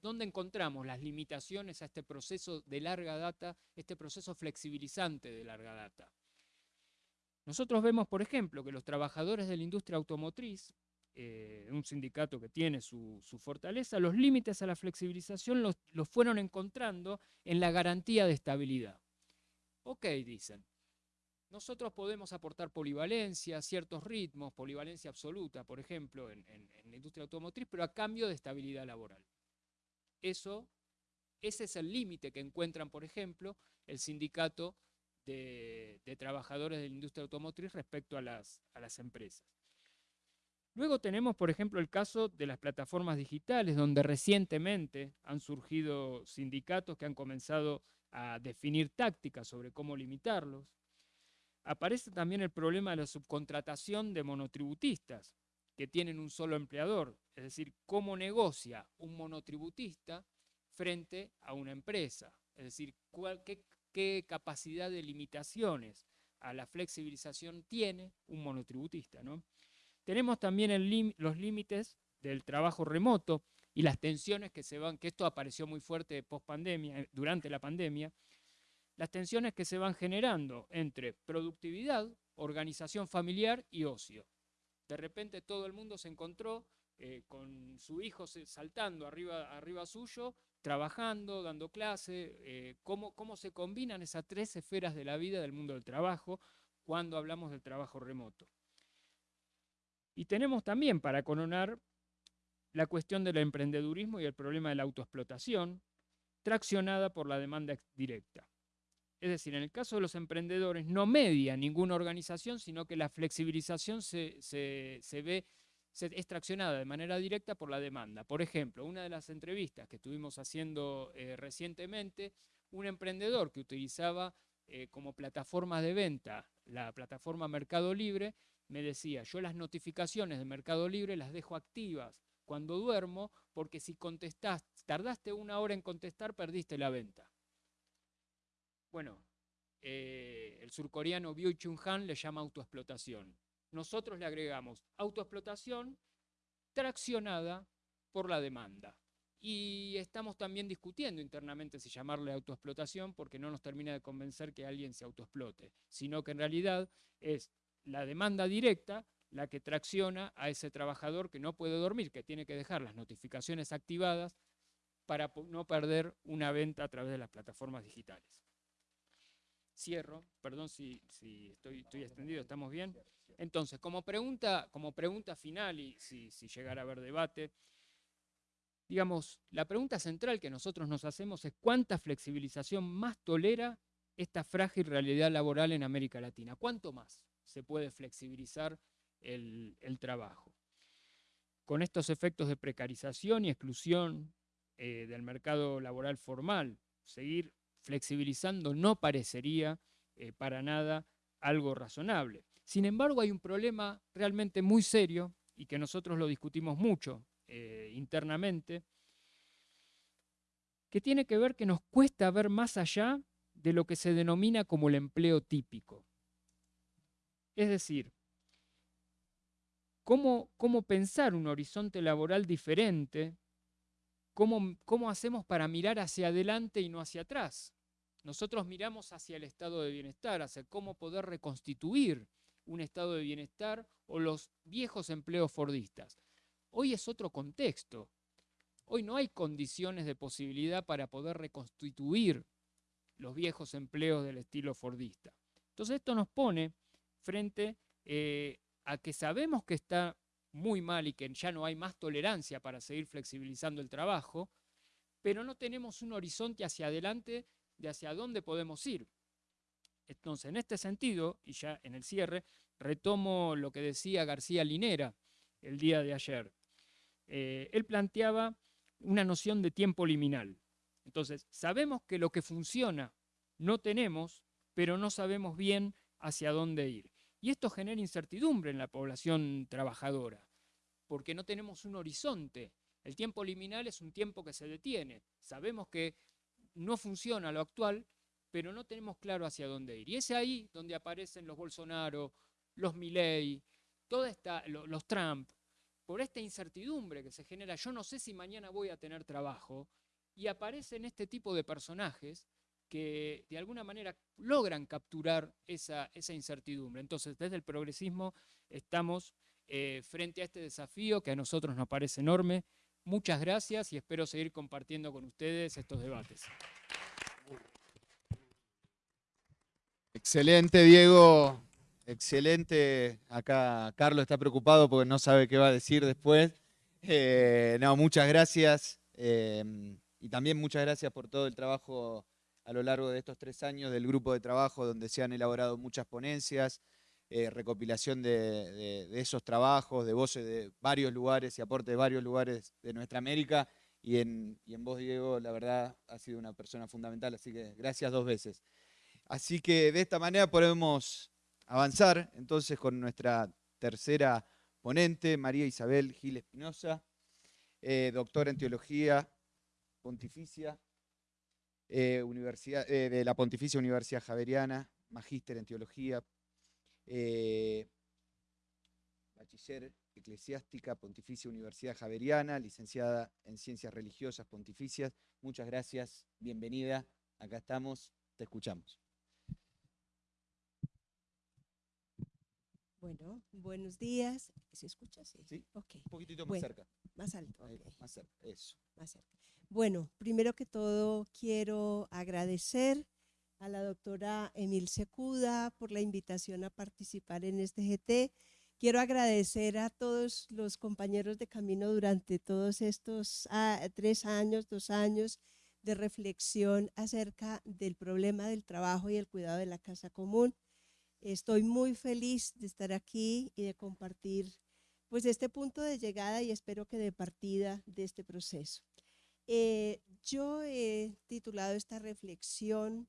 ¿Dónde encontramos las limitaciones a este proceso de larga data, este proceso flexibilizante de larga data? Nosotros vemos, por ejemplo, que los trabajadores de la industria automotriz, eh, un sindicato que tiene su, fortaleza, los límites a la flexibilización los, fueron encontrando en la garantía de estabilidad. Ok, dicen, nosotros podemos aportar polivalencia, ciertos ritmos, polivalencia absoluta, por ejemplo, en, la industria automotriz, pero a cambio de estabilidad laboral. Eso, ese es el límite que encuentran, por ejemplo, el sindicato de, trabajadores de la industria automotriz respecto a las, a las empresas. Luego tenemos, por ejemplo, el caso de las plataformas digitales, donde recientemente han surgido sindicatos que han comenzado a definir tácticas sobre cómo limitarlos. Aparece también el problema de la subcontratación de monotributistas, que tienen un solo empleador, es decir, cómo negocia un monotributista frente a una empresa, es decir, qué, capacidad de limitaciones a la flexibilización tiene un monotributista. ¿no? Tenemos también los límites del trabajo remoto y las tensiones que se van, que esto apareció muy fuerte post pandemia, eh, durante la pandemia, las tensiones que se van generando entre productividad, organización familiar y ocio. De repente todo el mundo se encontró eh, con su hijo saltando arriba, arriba suyo, trabajando, dando clase, eh, cómo, cómo se combinan esas tres esferas de la vida del mundo del trabajo cuando hablamos del trabajo remoto. Y tenemos también para coronar la cuestión del emprendedurismo y el problema de la autoexplotación, traccionada por la demanda directa. Es decir, en el caso de los emprendedores no media ninguna organización, sino que la flexibilización se, ve se, es traccionada de manera directa por la demanda. Por ejemplo, una de las entrevistas que estuvimos haciendo eh, recientemente, un emprendedor que utilizaba eh, como plataforma de venta la plataforma Mercado Libre, me decía, yo las notificaciones de Mercado Libre las dejo activas cuando duermo, porque si contestás, tardaste una hora en contestar, perdiste la venta. Bueno, eh, el surcoreano Byung Chun Han le llama autoexplotación. Nosotros le agregamos autoexplotación traccionada por la demanda. Y estamos también discutiendo internamente si llamarle autoexplotación porque no nos termina de convencer que alguien se autoexplote, sino que en realidad es la demanda directa la que tracciona a ese trabajador que no puede dormir, que tiene que dejar las notificaciones activadas para no perder una venta a través de las plataformas digitales cierro, perdón si, estoy, extendido, ¿estamos bien? Entonces, como pregunta, como pregunta final y si, llegara a haber debate, digamos, la pregunta central que nosotros nos hacemos es cuánta flexibilización más tolera esta frágil realidad laboral en América Latina. ¿Cuánto más se puede flexibilizar el, trabajo? Con estos efectos de precarización y exclusión eh, del mercado laboral formal, seguir flexibilizando no parecería eh, para nada algo razonable. Sin embargo, hay un problema realmente muy serio y que nosotros lo discutimos mucho eh, internamente, que tiene que ver que nos cuesta ver más allá de lo que se denomina como el empleo típico. Es decir, cómo, cómo pensar un horizonte laboral diferente, cómo, cómo hacemos para mirar hacia adelante y no hacia atrás. Nosotros miramos hacia el estado de bienestar, hacia cómo poder reconstituir un estado de bienestar o los viejos empleos fordistas. Hoy es otro contexto. Hoy no hay condiciones de posibilidad para poder reconstituir los viejos empleos del estilo fordista. Entonces esto nos pone frente eh, a que sabemos que está muy mal y que ya no hay más tolerancia para seguir flexibilizando el trabajo, pero no tenemos un horizonte hacia adelante de hacia dónde podemos ir. Entonces, en este sentido, y ya en el cierre, retomo lo que decía García Linera el día de ayer. Eh, él planteaba una noción de tiempo liminal. Entonces, sabemos que lo que funciona no tenemos, pero no sabemos bien hacia dónde ir. Y esto genera incertidumbre en la población trabajadora, porque no tenemos un horizonte. El tiempo liminal es un tiempo que se detiene. Sabemos que no funciona lo actual, pero no tenemos claro hacia dónde ir. Y es ahí donde aparecen los Bolsonaro, los Milley, toda esta, los Trump, por esta incertidumbre que se genera, yo no sé si mañana voy a tener trabajo, y aparecen este tipo de personajes que de alguna manera logran capturar esa, incertidumbre. Entonces, desde el progresismo estamos eh, frente a este desafío que a nosotros nos parece enorme. Muchas gracias y espero seguir compartiendo con ustedes estos debates. Excelente, Diego. Excelente. Acá Carlos está preocupado porque no sabe qué va a decir después. Eh, no, muchas gracias. Em, y también muchas gracias por todo el trabajo a lo largo de estos tres años del grupo de trabajo donde se han elaborado muchas ponencias, eh, recopilación de, esos trabajos, de voces de varios lugares y aporte de varios lugares de nuestra América. Y en, y en vos, Diego, la verdad, ha sido una persona fundamental, así que gracias dos veces. Así que de esta manera podemos avanzar entonces con nuestra tercera ponente, María Isabel Gil Espinosa, eh, doctora en Teología Pontificia, eh, universidad, eh, de la Pontificia Universidad Javeriana, magíster en Teología, bachiller eclesiástica Pontificia Universidad Javeriana, licenciada en Ciencias Religiosas Pontificias. Muchas gracias, bienvenida, acá estamos, te escuchamos. Bueno, buenos días. ¿Se escucha? Sí. ¿Sí? Un poquitito más cerca. Más alto. más cerca, eso. Más cerca. Bueno, primero que todo quiero agradecer a la doctora Emil Secuda por la invitación a participar en este GT. Quiero agradecer a todos los compañeros de camino durante todos estos ah, tres años, dos años de reflexión acerca del problema del trabajo y el cuidado de la casa común. Estoy muy feliz de estar aquí y de compartir pues este punto de llegada y espero que de partida de este proceso. Eh, yo he titulado esta reflexión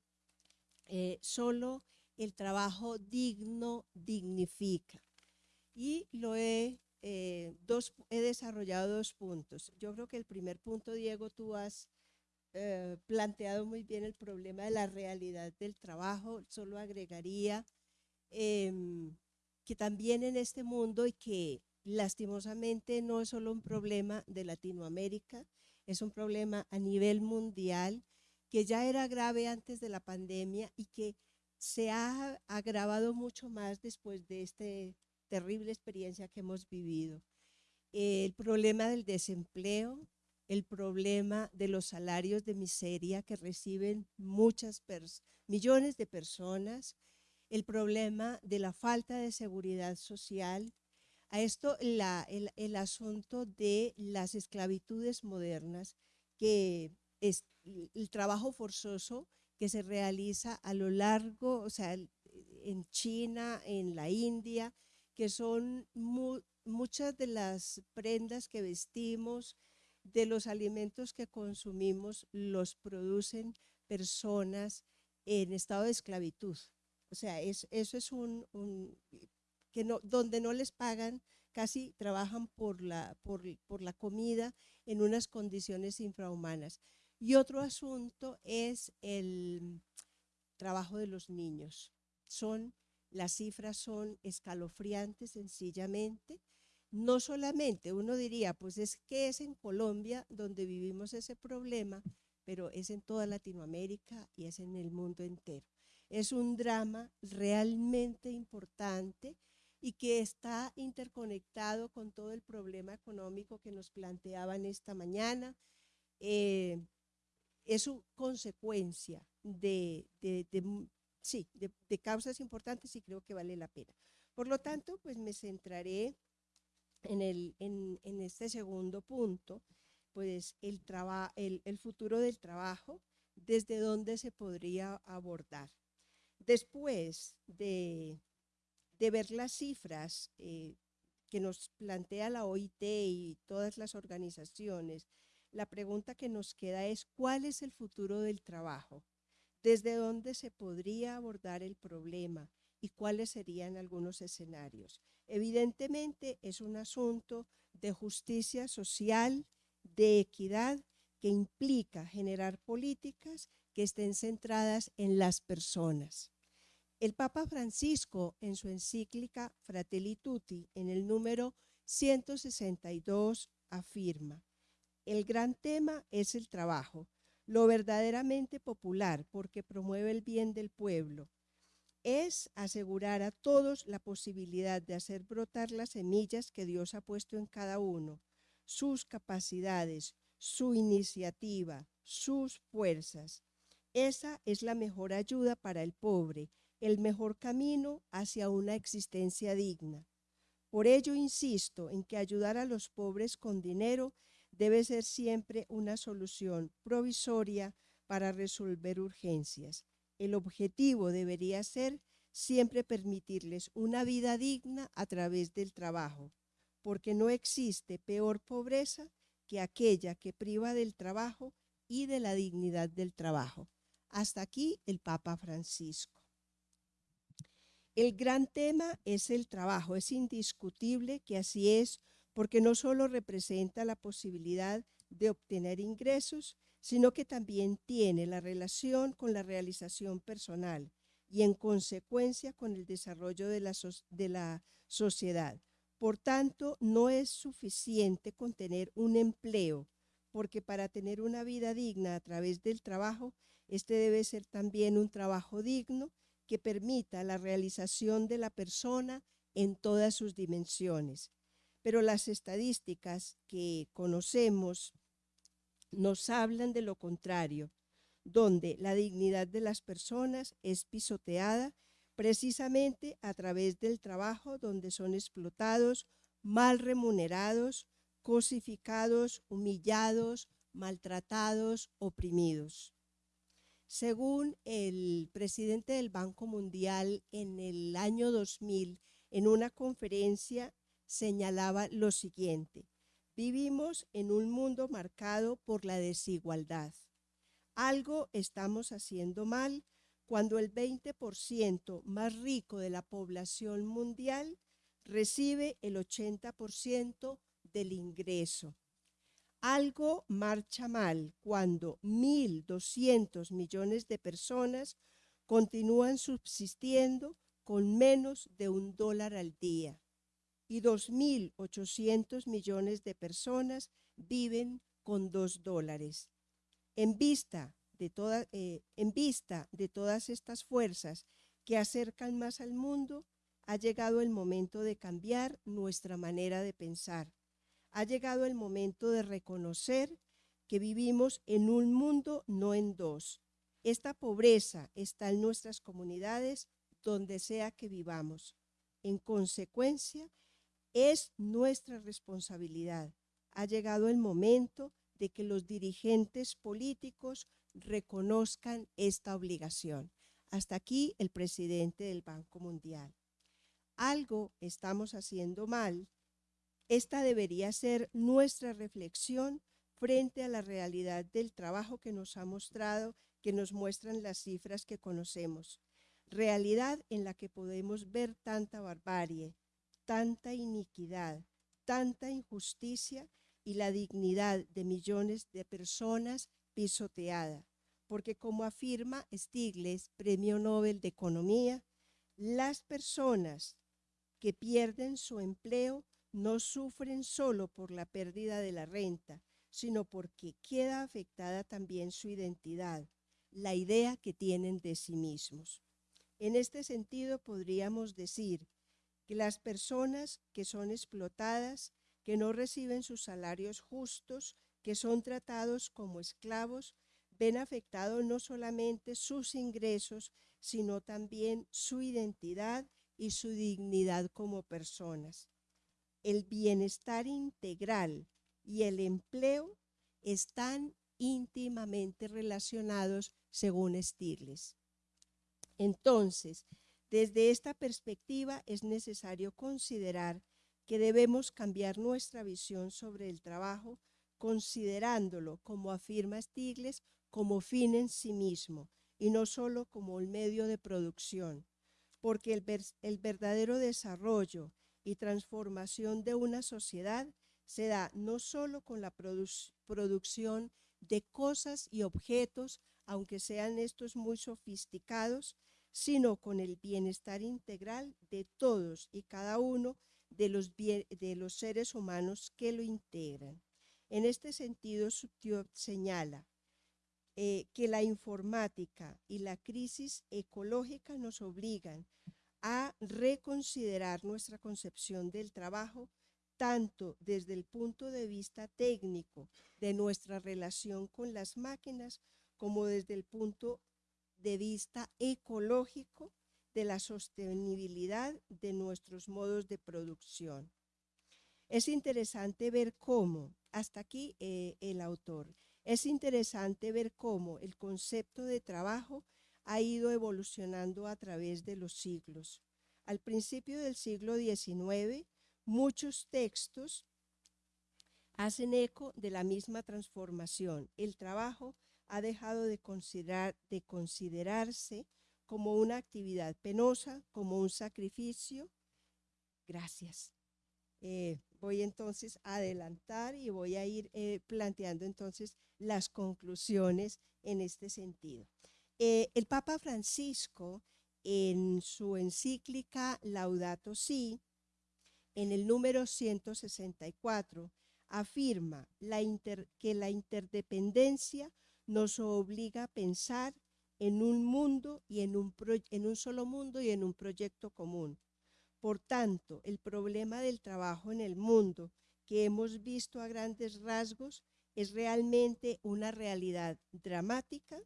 eh, solo el trabajo digno dignifica y lo he, eh, dos, he desarrollado dos puntos. Yo creo que el primer punto, Diego, tú has planteado muy bien el problema de la realidad del trabajo, solo agregaría Em, que también en este mundo y que lastimosamente no es solo un problema de Latinoamérica, es un problema a nivel mundial que ya era grave antes de la pandemia y que se ha agravado mucho más después de esta terrible experiencia que hemos vivido. El problema del desempleo, el problema de los salarios de miseria que reciben muchas millones de personas, el problema de la falta de seguridad social, a esto el, asunto de las esclavitudes modernas, que es el trabajo forzoso que se realiza a lo largo, o sea, en China, en la India, que son muchas de las prendas que vestimos, de los alimentos que consumimos, los producen personas en estado de esclavitud. O sea, eso es un, que no, donde no les pagan, casi trabajan por la, por, por la comida en unas condiciones infrahumanas. Y otro asunto es el trabajo de los niños. Son, las cifras son escalofriantes sencillamente. No solamente uno diría, pues es que es en Colombia donde vivimos ese problema, pero es en toda Latinoamérica y es en el mundo entero. Es un drama realmente importante y que está interconectado con todo el problema económico que nos planteaban esta mañana. Eh, es su consecuencia de, sí, de, causas importantes y creo que vale la pena. Por lo tanto, pues me centraré en, el, en, este segundo punto, pues el, el, el futuro del trabajo, desde dónde se podría abordar. Después de, ver las cifras eh, que nos plantea la OIT y todas las organizaciones, la pregunta que nos queda es, ¿cuál es el futuro del trabajo? ¿Desde dónde se podría abordar el problema? ¿Y cuáles serían algunos escenarios? Evidentemente es un asunto de justicia social, de equidad, que implica generar políticas que estén centradas en las personas. El Papa Francisco, en su encíclica Fratelli Tutti, en el número 162, afirma, el gran tema es el trabajo, lo verdaderamente popular porque promueve el bien del pueblo. Es asegurar a todos la posibilidad de hacer brotar las semillas que Dios ha puesto en cada uno, sus capacidades, su iniciativa, sus fuerzas. Esa es la mejor ayuda para el pobre el mejor camino hacia una existencia digna. Por ello insisto en que ayudar a los pobres con dinero debe ser siempre una solución provisoria para resolver urgencias. El objetivo debería ser siempre permitirles una vida digna a través del trabajo, porque no existe peor pobreza que aquella que priva del trabajo y de la dignidad del trabajo. Hasta aquí el Papa Francisco. El gran tema es el trabajo. Es indiscutible que así es porque no solo representa la posibilidad de obtener ingresos, sino que también tiene la relación con la realización personal y en consecuencia con el desarrollo de la, de la sociedad. Por tanto, no es suficiente con tener un empleo, porque para tener una vida digna a través del trabajo, este debe ser también un trabajo digno que permita la realización de la persona en todas sus dimensiones. Pero las estadísticas que conocemos nos hablan de lo contrario, donde la dignidad de las personas es pisoteada precisamente a través del trabajo donde son explotados, mal remunerados, cosificados, humillados, maltratados, oprimidos. Según el presidente del Banco Mundial en el año 2000, en una conferencia señalaba lo siguiente, vivimos en un mundo marcado por la desigualdad. Algo estamos haciendo mal cuando el 20% más rico de la población mundial recibe el 80% del ingreso. Algo marcha mal cuando 1.200 millones de personas continúan subsistiendo con menos de un dólar al día y 2.800 millones de personas viven con dos dólares. En vista, de eh, en vista de todas estas fuerzas que acercan más al mundo, ha llegado el momento de cambiar nuestra manera de pensar ha llegado el momento de reconocer que vivimos en un mundo, no en dos. Esta pobreza está en nuestras comunidades donde sea que vivamos. En consecuencia, es nuestra responsabilidad. Ha llegado el momento de que los dirigentes políticos reconozcan esta obligación. Hasta aquí el presidente del Banco Mundial. Algo estamos haciendo mal esta debería ser nuestra reflexión frente a la realidad del trabajo que nos ha mostrado, que nos muestran las cifras que conocemos. Realidad en la que podemos ver tanta barbarie, tanta iniquidad, tanta injusticia y la dignidad de millones de personas pisoteada. Porque como afirma Stiglitz, Premio Nobel de Economía, las personas que pierden su empleo no sufren solo por la pérdida de la renta, sino porque queda afectada también su identidad, la idea que tienen de sí mismos. En este sentido, podríamos decir que las personas que son explotadas, que no reciben sus salarios justos, que son tratados como esclavos, ven afectados no solamente sus ingresos, sino también su identidad y su dignidad como personas el bienestar integral y el empleo están íntimamente relacionados según Stiglitz. Entonces, desde esta perspectiva es necesario considerar que debemos cambiar nuestra visión sobre el trabajo, considerándolo, como afirma Stigles, como fin en sí mismo y no solo como el medio de producción, porque el verdadero desarrollo y transformación de una sociedad se da no solo con la producción de cosas y objetos, aunque sean estos muy sofisticados, sino con el bienestar integral de todos y cada uno de los, de los seres humanos que lo integran. En este sentido, Subtiop señala eh, que la informática y la crisis ecológica nos obligan a reconsiderar nuestra concepción del trabajo tanto desde el punto de vista técnico de nuestra relación con las máquinas como desde el punto de vista ecológico de la sostenibilidad de nuestros modos de producción. Es interesante ver cómo, hasta aquí eh, el autor, es interesante ver cómo el concepto de trabajo ha ido evolucionando a través de los siglos. Al principio del siglo XIX, muchos textos hacen eco de la misma transformación. El trabajo ha dejado de, considerar, de considerarse como una actividad penosa, como un sacrificio. Gracias. Eh, voy entonces a adelantar y voy a ir eh, planteando entonces las conclusiones en este sentido. Eh, el Papa Francisco, en su encíclica Laudato Si, en el número 164, afirma que la interdependencia nos obliga a pensar en un mundo y en un solo mundo y en un proyecto común. Por tanto, el problema del trabajo en el mundo que hemos visto a grandes rasgos es realmente una realidad dramática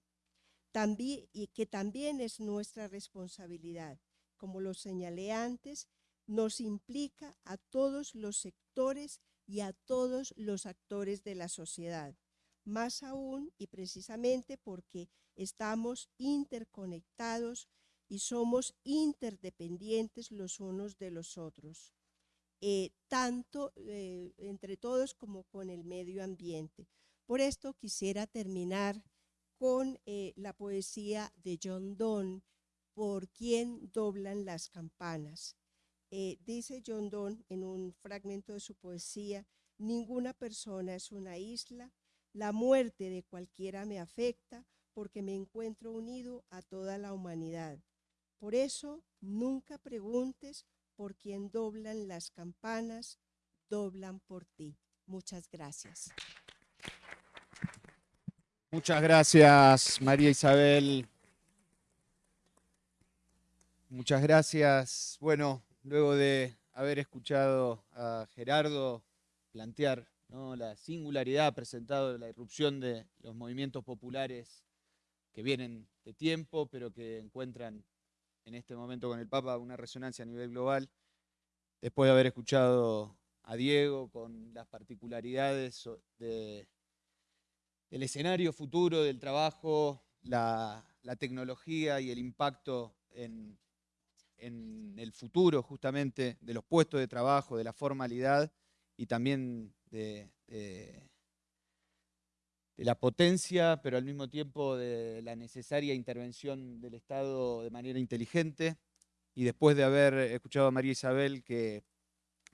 y que también es nuestra responsabilidad. Como lo señalé antes, nos implica a todos los sectores y a todos los actores de la sociedad más aún y precisamente porque estamos interconectados y somos interdependientes los unos de los otros, eh, tanto eh, entre todos como con el medio ambiente. Por esto quisiera terminar con eh, la poesía de John Donne, Por quien doblan las campanas. dice John Donne en un fragmento de su poesía, ninguna persona es una isla, la muerte de cualquiera me afecta porque me encuentro unido a toda la humanidad. Por eso, nunca preguntes por quién doblan las campanas, doblan por ti. Muchas gracias. Muchas gracias, María Isabel. Muchas gracias. Bueno, luego de haber escuchado a Gerardo plantear la singularidad presentado de la irrupción de los movimientos populares que vienen de tiempo, pero que encuentran en este momento con el Papa una resonancia a nivel global. Después de haber escuchado a Diego con las particularidades del escenario futuro del trabajo, la, tecnología y el impacto en, en el futuro justamente de los puestos de trabajo, de la formalidad y también de, la potencia, pero al mismo tiempo de la necesaria intervención del Estado de manera inteligente. Y después de haber escuchado a María Isabel que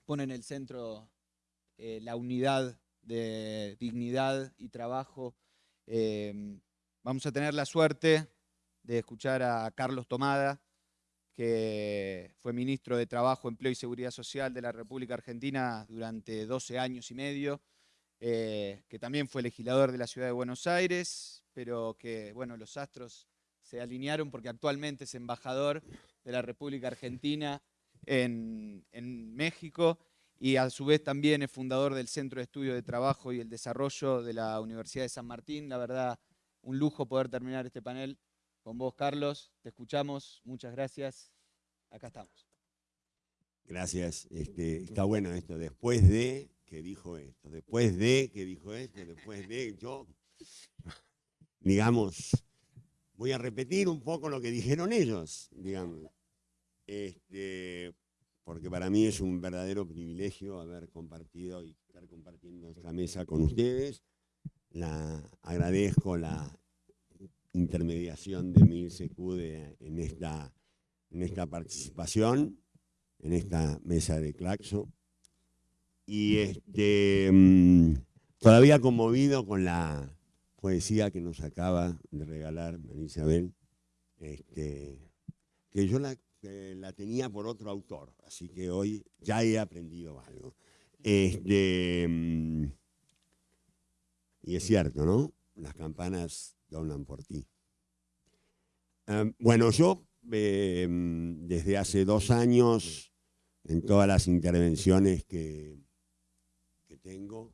pone en el centro eh, la unidad de dignidad y trabajo, eh, vamos a tener la suerte de escuchar a Carlos Tomada, que fue ministro de Trabajo, Empleo y Seguridad Social de la República Argentina durante 12 años y medio, eh, que también fue legislador de la Ciudad de Buenos Aires, pero que, bueno, los astros se alinearon porque actualmente es embajador de la República Argentina en, en México y a su vez también es fundador del Centro de Estudio de Trabajo y el Desarrollo de la Universidad de San Martín. La verdad, un lujo poder terminar este panel con vos, Carlos. Te escuchamos. Muchas gracias. Acá estamos. Gracias. Este, está bueno esto. Después de que dijo esto, después de que dijo esto, después de yo, digamos, voy a repetir un poco lo que dijeron ellos, digamos. Este, porque para mí es un verdadero privilegio haber compartido y estar compartiendo esta mesa con ustedes. La, agradezco la intermediación de Mil Secude en esta, en esta participación, en esta mesa de Claxo. Y este, mm, todavía conmovido con la poesía que nos acaba de regalar María Isabel, este, que yo la, la, tenía por otro autor, así que hoy ya he aprendido algo. Este, mm, y es cierto, ¿no? Las campanas doblan por ti. Em, bueno, yo em, desde hace dos años, en todas las intervenciones que, que tengo,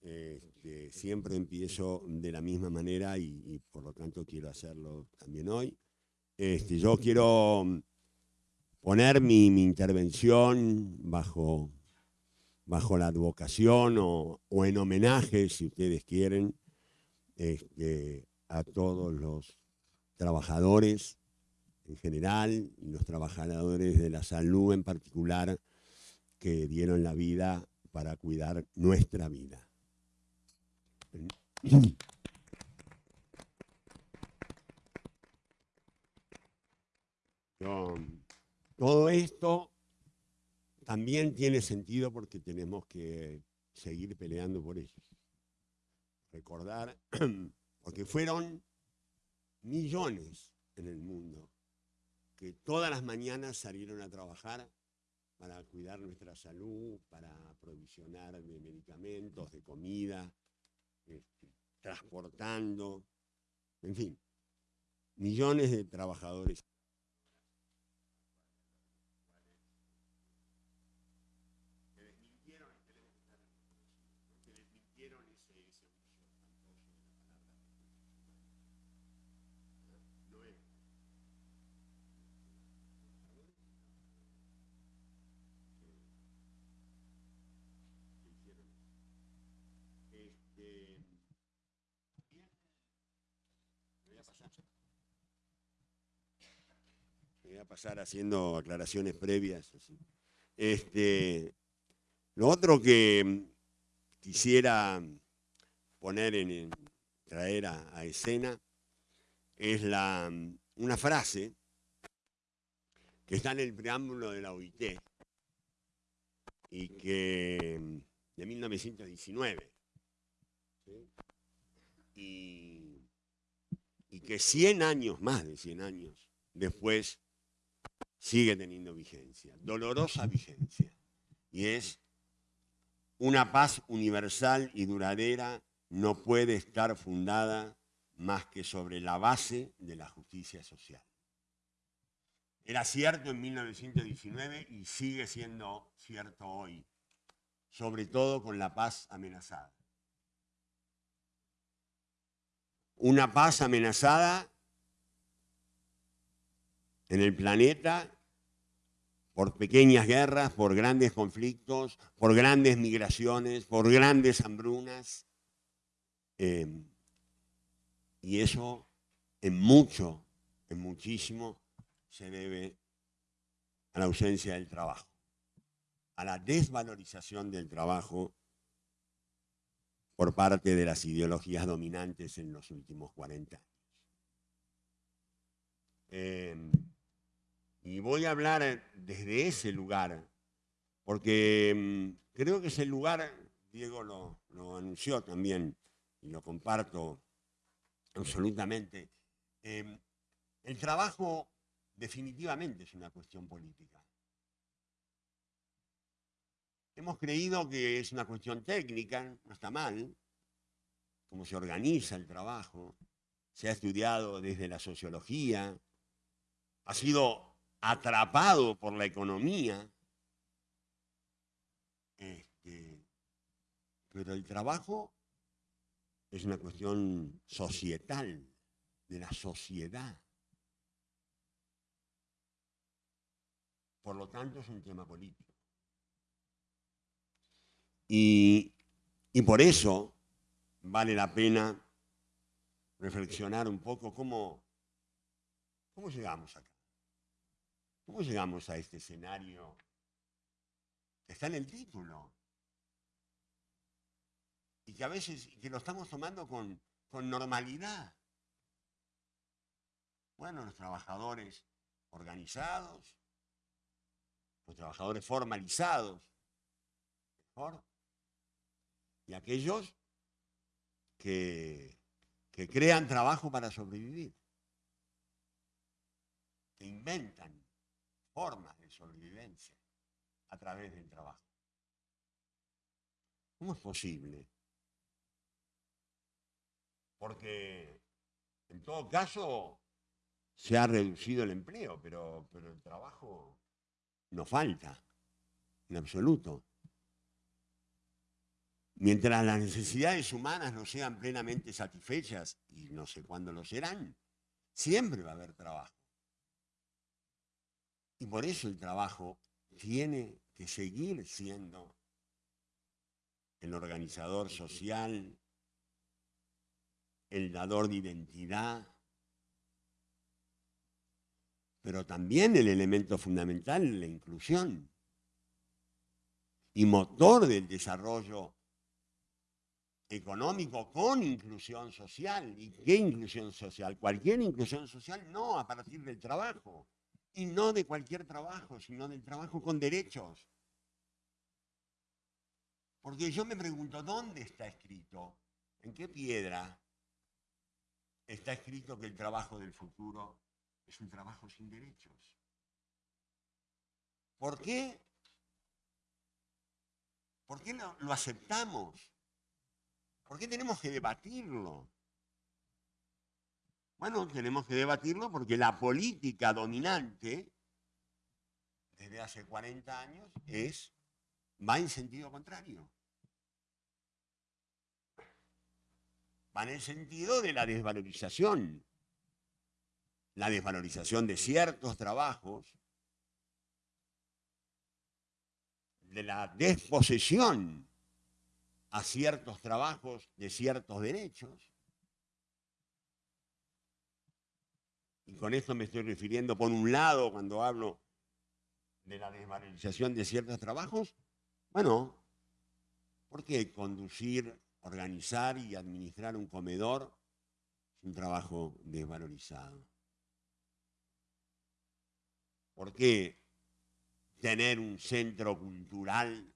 este, siempre empiezo de la misma manera y, por lo tanto quiero hacerlo también hoy. Este, yo quiero poner mi, intervención bajo, bajo la advocación o, en homenaje, si ustedes quieren, este, a todos los trabajadores en general los trabajadores de la salud en particular que dieron la vida para cuidar nuestra vida. Todo esto también tiene sentido porque tenemos que seguir peleando por ellos. Recordar, porque fueron millones en el mundo que todas las mañanas salieron a trabajar para cuidar nuestra salud, para aprovisionar de medicamentos, de comida, este, transportando, en fin, millones de trabajadores. a pasar haciendo aclaraciones previas. Este, lo otro que quisiera poner en, traer a, escena es la, una frase que está en el preámbulo de la OIT y que de 1919 y, y que 100 años, más de 100 años después sigue teniendo vigencia, dolorosa vigencia. Y es una paz universal y duradera no puede estar fundada más que sobre la base de la justicia social. Era cierto en 1919 y sigue siendo cierto hoy, sobre todo con la paz amenazada. Una paz amenazada en el planeta por pequeñas guerras, por grandes conflictos, por grandes migraciones, por grandes hambrunas. Em, y eso en mucho, en muchísimo, se debe a la ausencia del trabajo, a la desvalorización del trabajo por parte de las ideologías dominantes en los últimos 40 años. Em, y voy a hablar eh, desde ese lugar, porque mm, creo que ese lugar, Diego lo, anunció también, y lo comparto absolutamente, em, el trabajo definitivamente es una cuestión política. Hemos creído que es una cuestión técnica, no está mal, cómo se organiza el trabajo, se ha estudiado desde la sociología, ha sido atrapado por la economía. Este, pero el trabajo es una cuestión societal, de la sociedad. Por lo tanto, es un tema político. Y, y por eso vale la pena reflexionar un poco cómo ¿Cómo llegamos acá? ¿Cómo llegamos a este escenario está en el título? Y que a veces que lo estamos tomando con, con normalidad. Bueno, los trabajadores organizados, los trabajadores formalizados, mejor, y aquellos que, que crean trabajo para sobrevivir, que inventan formas de sobrevivencia a través del trabajo. ¿Cómo es posible? Porque en todo caso se ha reducido el empleo, pero, pero el trabajo no falta, en absoluto. Mientras las necesidades humanas no sean plenamente satisfechas, y no sé cuándo lo serán, siempre va a haber trabajo. Y por eso el trabajo tiene que seguir siendo el organizador social, el dador de identidad, pero también el elemento fundamental, la inclusión y motor del desarrollo económico con inclusión social. ¿Y qué inclusión social? Cualquier inclusión social no a partir del trabajo. Y no de cualquier trabajo, sino del trabajo con derechos. Porque yo me pregunto, ¿dónde está escrito? ¿En qué piedra está escrito que el trabajo del futuro es un trabajo sin derechos? ¿Por qué? ¿Por qué lo, lo aceptamos? ¿Por qué tenemos que debatirlo? Bueno, tenemos que debatirlo porque la política dominante desde hace 40 años es, va en sentido contrario. Va en el sentido de la desvalorización. La desvalorización de ciertos trabajos, de la desposesión a ciertos trabajos de ciertos derechos. Y con esto me estoy refiriendo, por un lado, cuando hablo de la desvalorización de ciertos trabajos, bueno, ¿por qué conducir, organizar y administrar un comedor es un trabajo desvalorizado? ¿Por qué tener un centro cultural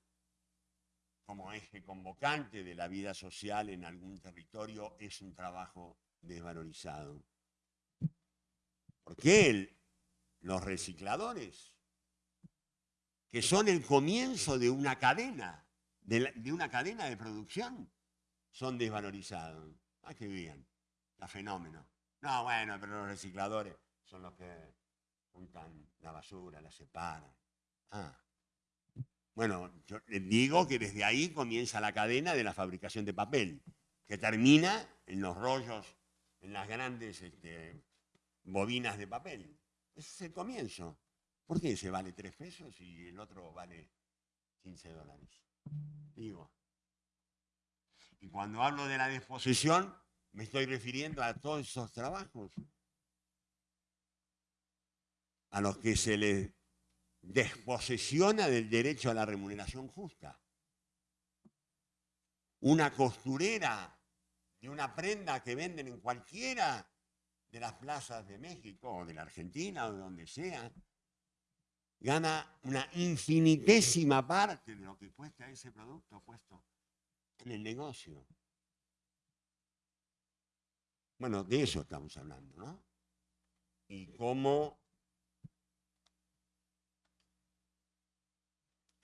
como eje convocante de la vida social en algún territorio es un trabajo desvalorizado. ¿Por qué los recicladores, que son el comienzo de una cadena, de, una cadena de producción, son desvalorizados? Ah, qué bien, la fenómeno. No, bueno, pero los recicladores son los que juntan la basura, la separan. Ah, bueno, yo les digo que desde ahí comienza la cadena de la fabricación de papel, que termina en los rollos, en las grandes este, bobinas de papel. Ese es el comienzo. ¿Por qué ese vale tres pesos y el otro vale 15 dólares? Digo. Y cuando hablo de la disposición, me estoy refiriendo a todos esos trabajos a los que se les desposesiona del derecho a la remuneración justa. Una costurera de una prenda que venden en cualquiera de las plazas de México o de la Argentina o de donde sea, gana una infinitésima parte de lo que cuesta ese producto puesto en el negocio. Bueno, de eso estamos hablando, ¿no? Y cómo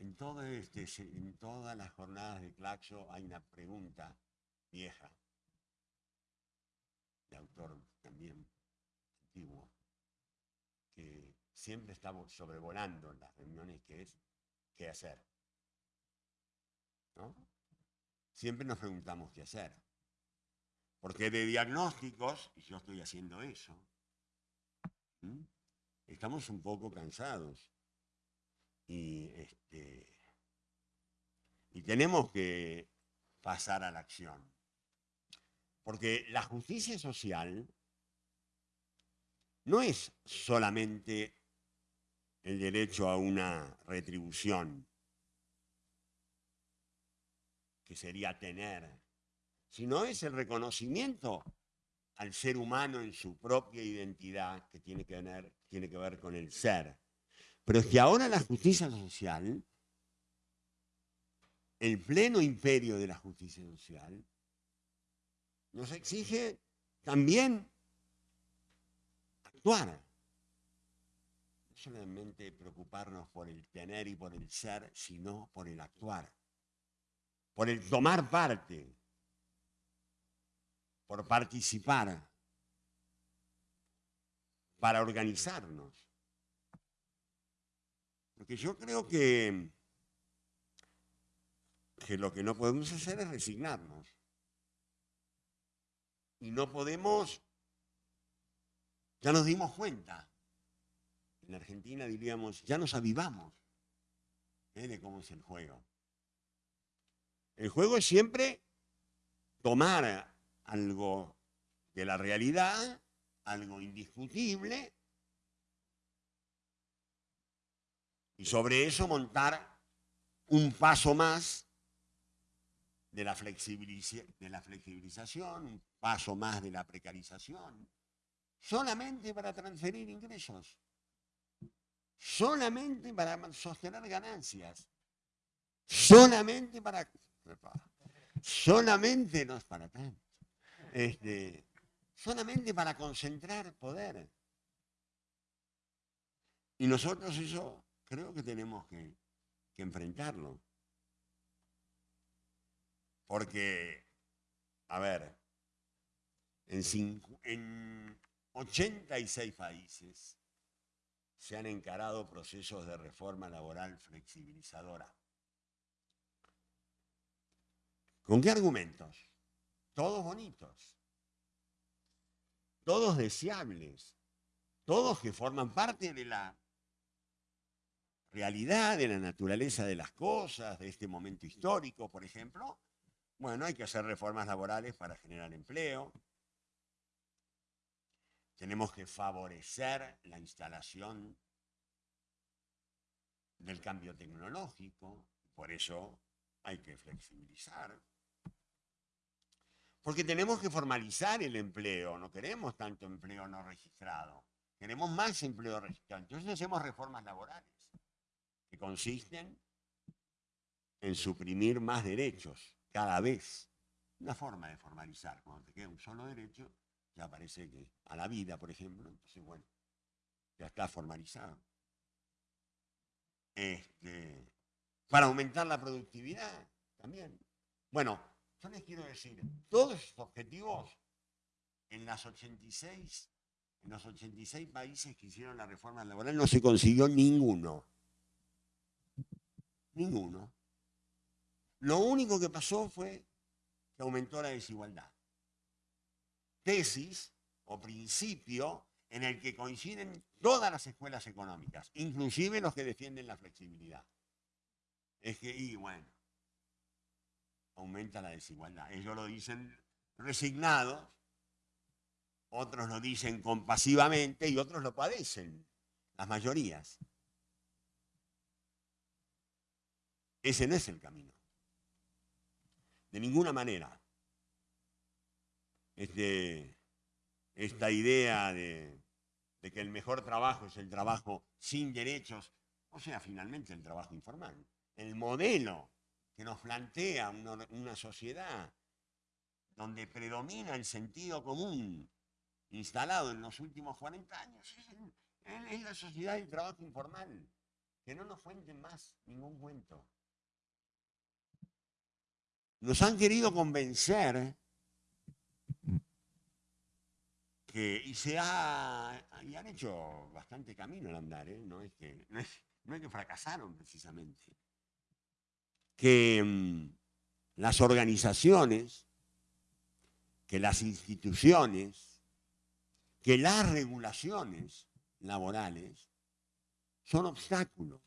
En, este, en todas las jornadas de Claxo hay una pregunta vieja, de autor también antiguo, que siempre está sobrevolando en las reuniones, que es qué hacer. Siempre nos preguntamos qué hacer. Porque de diagnósticos, y yo estoy haciendo eso, estamos un poco cansados y, este, y tenemos que pasar a la acción. Porque la justicia social no es solamente el derecho a una retribución, que sería tener, sino es el reconocimiento al ser humano en su propia identidad que tiene que, ver, tiene que ver con el ser. Pero es que ahora la justicia social, el pleno imperio de la justicia social, nos exige también actuar. No solamente preocuparnos por el tener y por el ser, sino por el actuar, por el tomar parte, por participar, para organizarnos. Porque yo creo que, que lo que no podemos hacer es resignarnos. Y no podemos, ya nos dimos cuenta, en Argentina diríamos, ya nos avivamos ¿eh? de cómo es el juego. El juego es siempre tomar algo de la realidad, algo indiscutible, y sobre eso montar un paso más de la, de la flexibilización, un paso más de la precarización, solamente para transferir ingresos, solamente para sostener ganancias, solamente para... Solamente no es para tanto este, solamente para concentrar poder. Y nosotros eso creo que tenemos que, enfrentarlo. Porque, a ver, en, en 86 países se han encarado procesos de reforma laboral flexibilizadora. ¿Con qué argumentos? todos bonitos, todos deseables, todos que forman parte de la realidad, de la naturaleza de las cosas, de este momento histórico, por ejemplo. Bueno, hay que hacer reformas laborales para generar empleo. Tenemos que favorecer la instalación del cambio tecnológico, por eso hay que flexibilizar. Porque tenemos que formalizar el empleo, no queremos tanto empleo no registrado, queremos más empleo registrado. Entonces hacemos reformas laborales que consisten en suprimir más derechos cada vez. Una forma de formalizar, cuando te queda un solo derecho, ya parece que a la vida, por ejemplo, entonces bueno, ya está formalizado. Este, para aumentar la productividad también. Bueno, yo les quiero decir, todos estos objetivos en las 86, en los 86 países que hicieron la reforma laboral no se consiguió ninguno. Ninguno. Lo único que pasó fue que aumentó la desigualdad. Tesis o principio en el que coinciden todas las escuelas económicas, inclusive los que defienden la flexibilidad. Es que, y bueno, aumenta la desigualdad. Ellos lo dicen resignados, otros lo dicen compasivamente y otros lo padecen, las mayorías. Ese no es el camino. De ninguna manera. Este, esta idea de, que el mejor trabajo es el trabajo sin derechos, o sea, finalmente el trabajo informal. El modelo que nos plantea una, sociedad donde predomina el sentido común instalado en los últimos 40 años, es, la sociedad del trabajo informal. Que no nos cuenten más ningún cuento. Nos han querido convencer y se ha, y han hecho bastante camino al andar, ¿eh? no, es que, no es que fracasaron precisamente que mm, las organizaciones, que las instituciones, que las regulaciones laborales son obstáculos,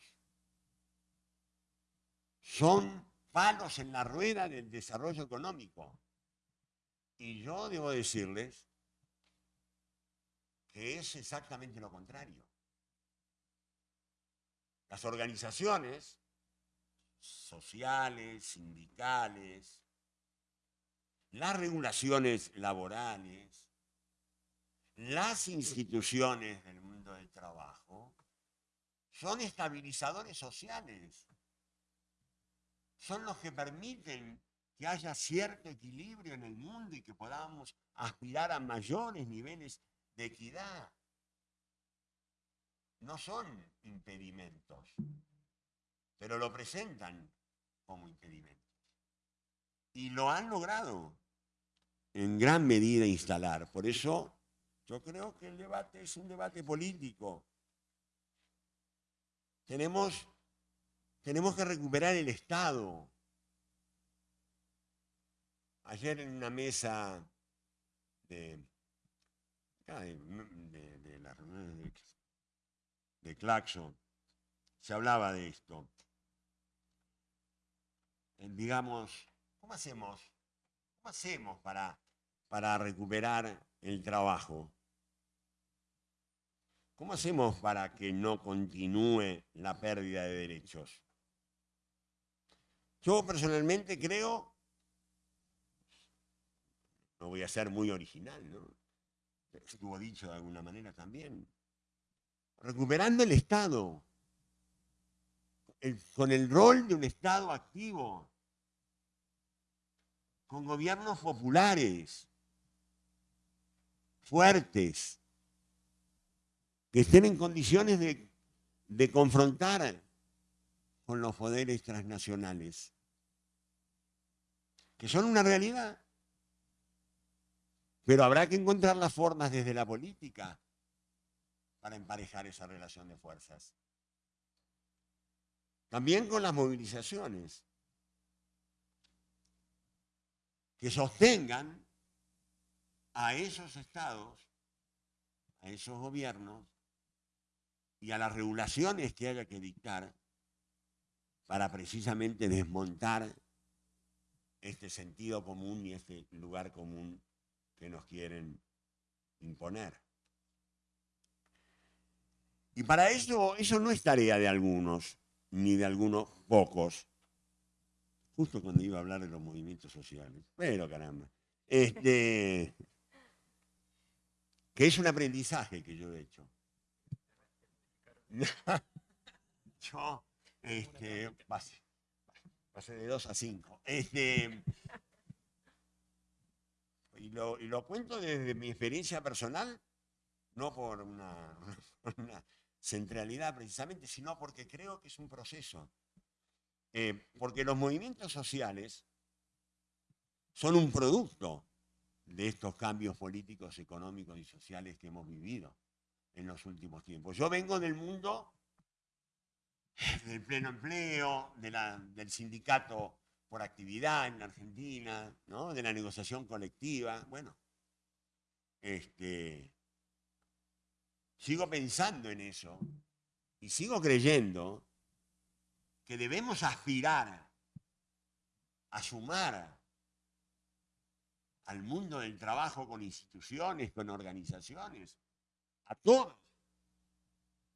son palos en la rueda del desarrollo económico. Y yo debo decirles que es exactamente lo contrario. Las organizaciones sociales, sindicales, las regulaciones laborales, las instituciones del mundo del trabajo, son estabilizadores sociales. Son los que permiten que haya cierto equilibrio en el mundo y que podamos aspirar a mayores niveles de equidad. No son impedimentos, pero lo presentan como impedimentos. Y lo han logrado en gran medida instalar. Por eso yo creo que el debate es un debate político. Tenemos, tenemos que recuperar el Estado. Ayer en una mesa de, de, de las reuniones de, de Claxon se hablaba de esto. Eh, digamos, ¿cómo hacemos? ¿Cómo hacemos para, para recuperar el trabajo? ¿Cómo hacemos para que no continúe la pérdida de derechos? Yo personalmente creo, no voy a ser muy original, ¿no? Estuvo dicho de alguna manera también, recuperando el Estado, con el rol de un Estado activo, con gobiernos populares, fuertes, que estén en condiciones de, de confrontar con los poderes transnacionales, que son una realidad. Pero habrá que encontrar las formas desde la política para emparejar esa relación de fuerzas. También con las movilizaciones que sostengan a esos estados, a esos gobiernos, y a las regulaciones que haya que dictar para precisamente desmontar este sentido común y este lugar común que nos quieren imponer. Y para eso, eso no es tarea de algunos, ni de algunos pocos. Justo cuando iba a hablar de los movimientos sociales. Pero caramba. Este, que es un aprendizaje que yo he hecho. Yo, este, pasé, de dos a cinco. Este, y, lo, cuento desde mi experiencia personal, no por una, una centralidad precisamente, sino porque creo que es un proceso. Eh, porque los movimientos sociales son un producto de estos cambios políticos, económicos y sociales que hemos vivido en los últimos tiempos. Yo vengo del mundo del pleno empleo, del sindicato por actividad en Argentina, ¿no? de la negociación colectiva. Bueno, este, sigo pensando en eso y sigo creyendo que debemos aspirar a sumar al mundo del trabajo con instituciones, con organizaciones, a todos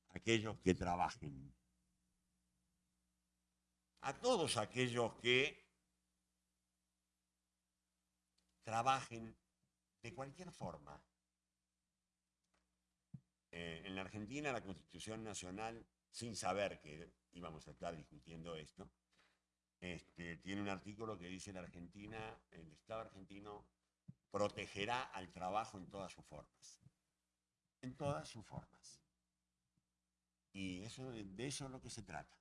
aquellos que trabajen, a todos aquellos que trabajen de cualquier forma. Eh, en la Argentina la Constitución Nacional, sin saber que íbamos a estar discutiendo esto, este, tiene un artículo que dice la Argentina, el Estado argentino protegerá al trabajo en todas sus formas en todas sus formas. Y eso, de eso es lo que se trata.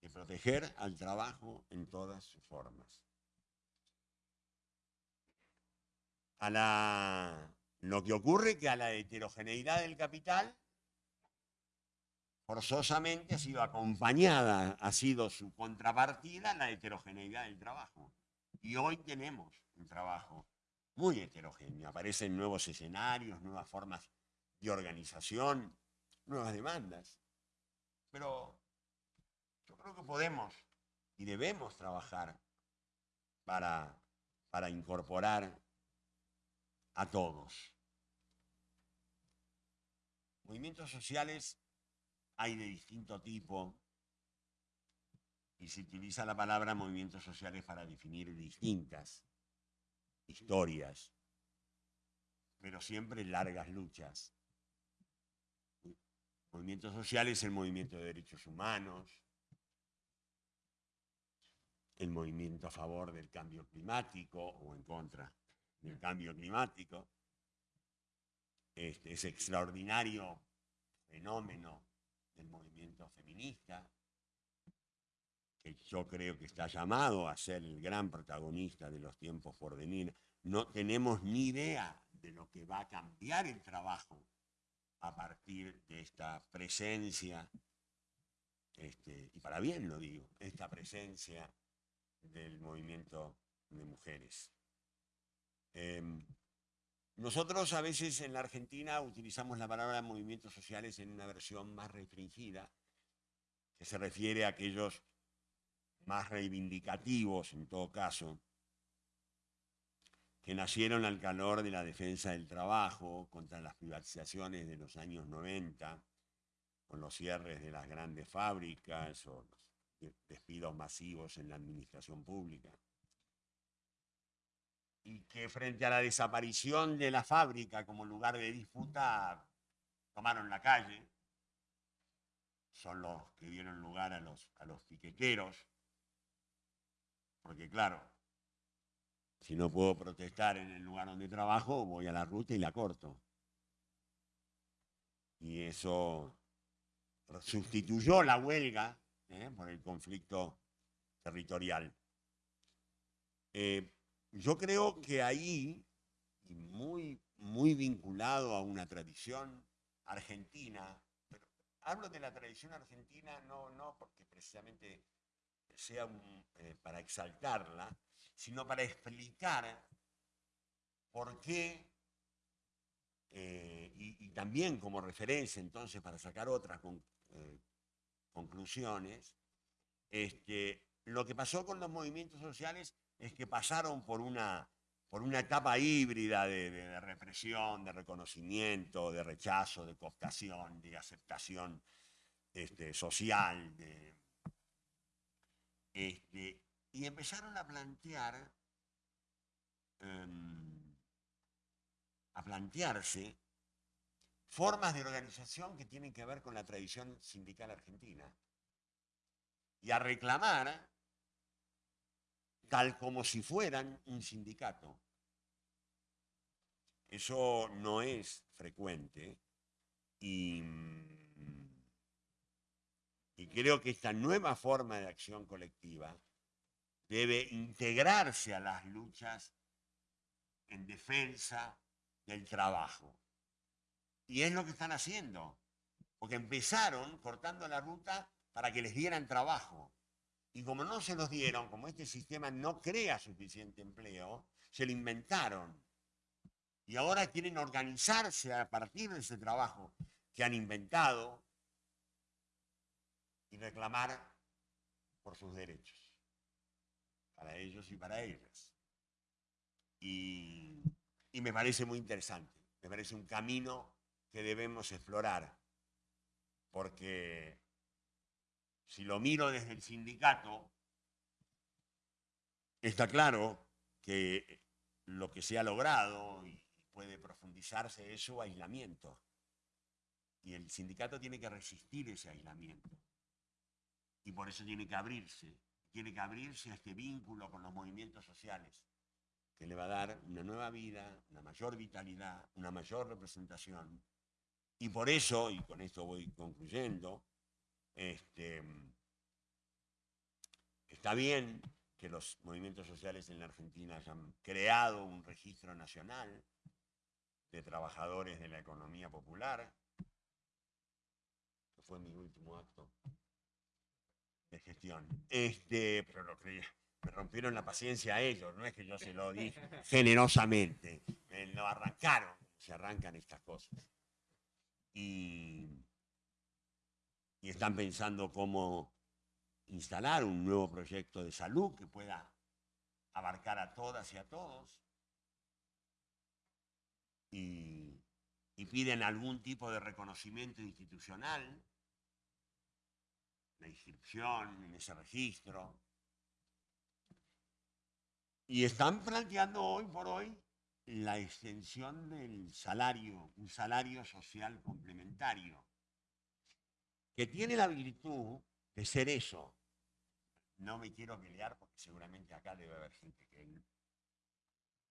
De proteger al trabajo en todas sus formas. A la, lo que ocurre que a la heterogeneidad del capital forzosamente ha sido acompañada, ha sido su contrapartida la heterogeneidad del trabajo. Y hoy tenemos un trabajo muy heterogéneo. Aparecen nuevos escenarios, nuevas formas de organización, nuevas demandas. Pero yo creo que podemos y debemos trabajar para, para incorporar a todos. movimientos sociales hay de distinto tipo y se utiliza la palabra movimientos sociales para definir distintas historias, pero siempre largas luchas. Movimientos sociales, el movimiento de derechos humanos, el movimiento a favor del cambio climático o en contra del cambio climático, este, ese extraordinario fenómeno del movimiento feminista, que yo creo que está llamado a ser el gran protagonista de los tiempos por venir. No tenemos ni idea de lo que va a cambiar el trabajo a partir de esta presencia, este, y para bien lo digo, esta presencia del movimiento de mujeres. Em, nosotros a veces en la Argentina utilizamos la palabra movimientos sociales en una versión más restringida, que se refiere a aquellos más reivindicativos, en todo caso, que nacieron al calor de la defensa del trabajo contra las privatizaciones de los años 90, con los cierres de las grandes fábricas o los despidos masivos en la administración pública. Y que frente a la desaparición de la fábrica como lugar de disputa, tomaron la calle, son los que dieron lugar a los, a los porque claro, si no puedo protestar en el lugar donde trabajo, voy a la ruta y la corto. Y eso sustituyó la huelga ¿eh? por el conflicto territorial. Eh, yo creo que ahí, y muy, muy vinculado a una tradición argentina, pero hablo de la tradición argentina no, no porque precisamente sea eh, para exaltarla, sino para explicar por qué, eh, y, también como referencia entonces para sacar otras eh, conclusiones, este, lo que pasó con los movimientos sociales es que pasaron por una, por una etapa híbrida de, represión, de reconocimiento, de rechazo, de cooptación, de aceptación este, social, este, y empezaron a plantear, em, a plantearse formas de organización que tienen que ver con la tradición sindical argentina y a reclamar tal como si fueran un sindicato. Eso no es frecuente y creo que esta nueva forma de acción colectiva debe integrarse a las luchas en defensa del trabajo. Y es lo que están haciendo, porque empezaron cortando la ruta para que les dieran trabajo. Y como no se los dieron, como este sistema no crea suficiente empleo, se lo inventaron. Y ahora quieren organizarse a partir de ese trabajo que han inventado y reclamar por sus derechos, para ellos y para ellas. Y, me parece muy interesante, me parece un camino que debemos explorar, porque si lo miro desde el sindicato, está claro que lo que se ha logrado y puede profundizarse es su aislamiento. Y el sindicato tiene que resistir ese aislamiento. Y por eso tiene que abrirse, tiene que abrirse a este vínculo con los movimientos sociales, que le va a dar una nueva vida, una mayor vitalidad, una mayor representación. Y por eso, y con esto voy concluyendo, este, está bien que los movimientos sociales en la Argentina hayan creado un registro nacional de trabajadores de la economía popular, que fue mi último acto de gestión. Este, pero lo que me rompieron la paciencia a ellos, no es que yo se lo dije generosamente, me lo arrancaron, se arrancan estas cosas. Y, y están pensando cómo instalar un nuevo proyecto de salud que pueda abarcar a todas y a todos. Y, piden algún tipo de reconocimiento institucional, la inscripción en ese registro. Y están planteando hoy por hoy la extensión del salario, un salario social complementario, que tiene la virtud de ser eso. No me quiero pelear porque seguramente acá debe haber gente que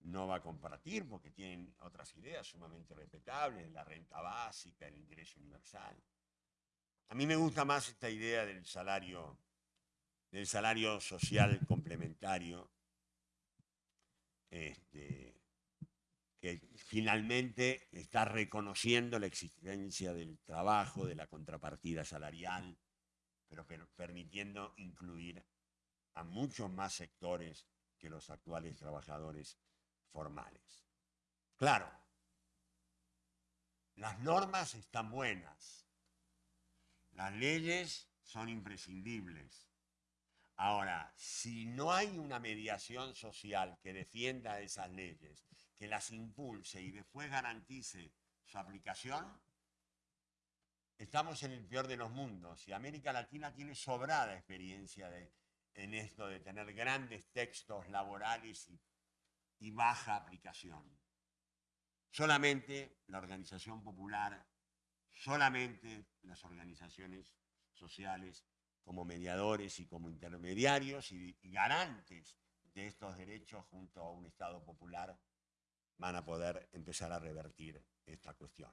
no va a compartir porque tienen otras ideas sumamente respetables, la renta básica, el ingreso universal. A mí me gusta más esta idea del salario, del salario social complementario, este, que finalmente está reconociendo la existencia del trabajo, de la contrapartida salarial, pero permitiendo incluir a muchos más sectores que los actuales trabajadores formales. Claro, las normas están buenas, las leyes son imprescindibles. Ahora, si no hay una mediación social que defienda esas leyes, que las impulse y después garantice su aplicación, estamos en el peor de los mundos y América Latina tiene sobrada experiencia en esto de tener grandes textos laborales y y baja aplicación. Solamente la organización popular, solamente las organizaciones sociales como mediadores y como intermediarios y, garantes de estos derechos junto a un Estado popular van a poder empezar a revertir esta cuestión.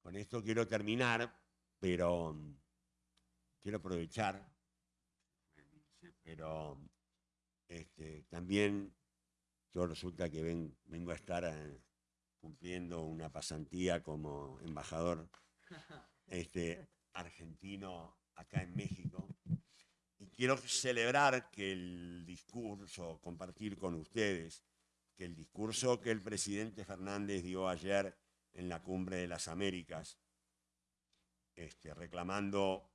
Con esto quiero terminar, pero quiero aprovechar, pero este, también yo resulta que vengo a estar eh, cumpliendo una pasantía como embajador este, argentino acá en México. Y quiero celebrar que el discurso, compartir con ustedes, que el discurso que el presidente Fernández dio ayer en la Cumbre de las Américas, este, reclamando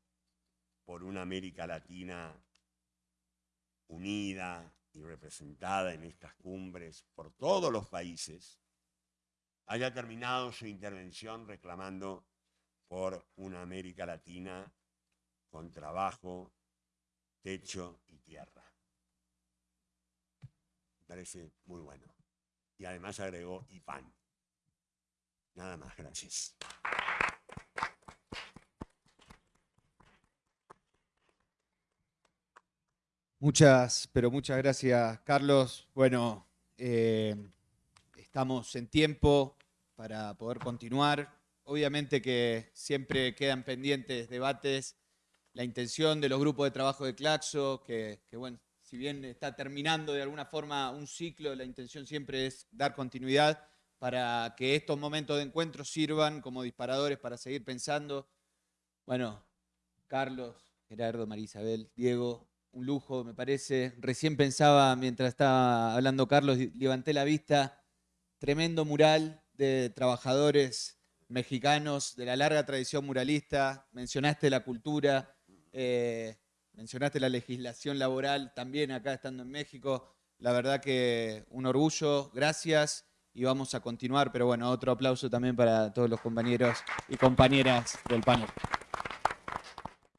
por una América Latina unida, y representada en estas cumbres por todos los países, haya terminado su intervención reclamando por una América Latina con trabajo, techo y tierra. Parece muy bueno. Y además agregó y pan. Nada más, gracias. Muchas, pero muchas gracias, Carlos. Bueno, eh, estamos en tiempo para poder continuar. Obviamente que siempre quedan pendientes debates. La intención de los grupos de trabajo de Claxo, que bueno, si bien está terminando de alguna forma un ciclo, la intención siempre es dar continuidad para que estos momentos de encuentro sirvan como disparadores para seguir pensando. Bueno, Carlos, Gerardo, María Isabel, Diego, un lujo, me parece. Recién pensaba, mientras estaba hablando Carlos, levanté la vista, tremendo mural de trabajadores mexicanos de la larga tradición muralista. Mencionaste la cultura, eh, mencionaste la legislación laboral también acá estando en México. La verdad que un orgullo, gracias y vamos a continuar. Pero bueno, otro aplauso también para todos los compañeros y compañeras del panel.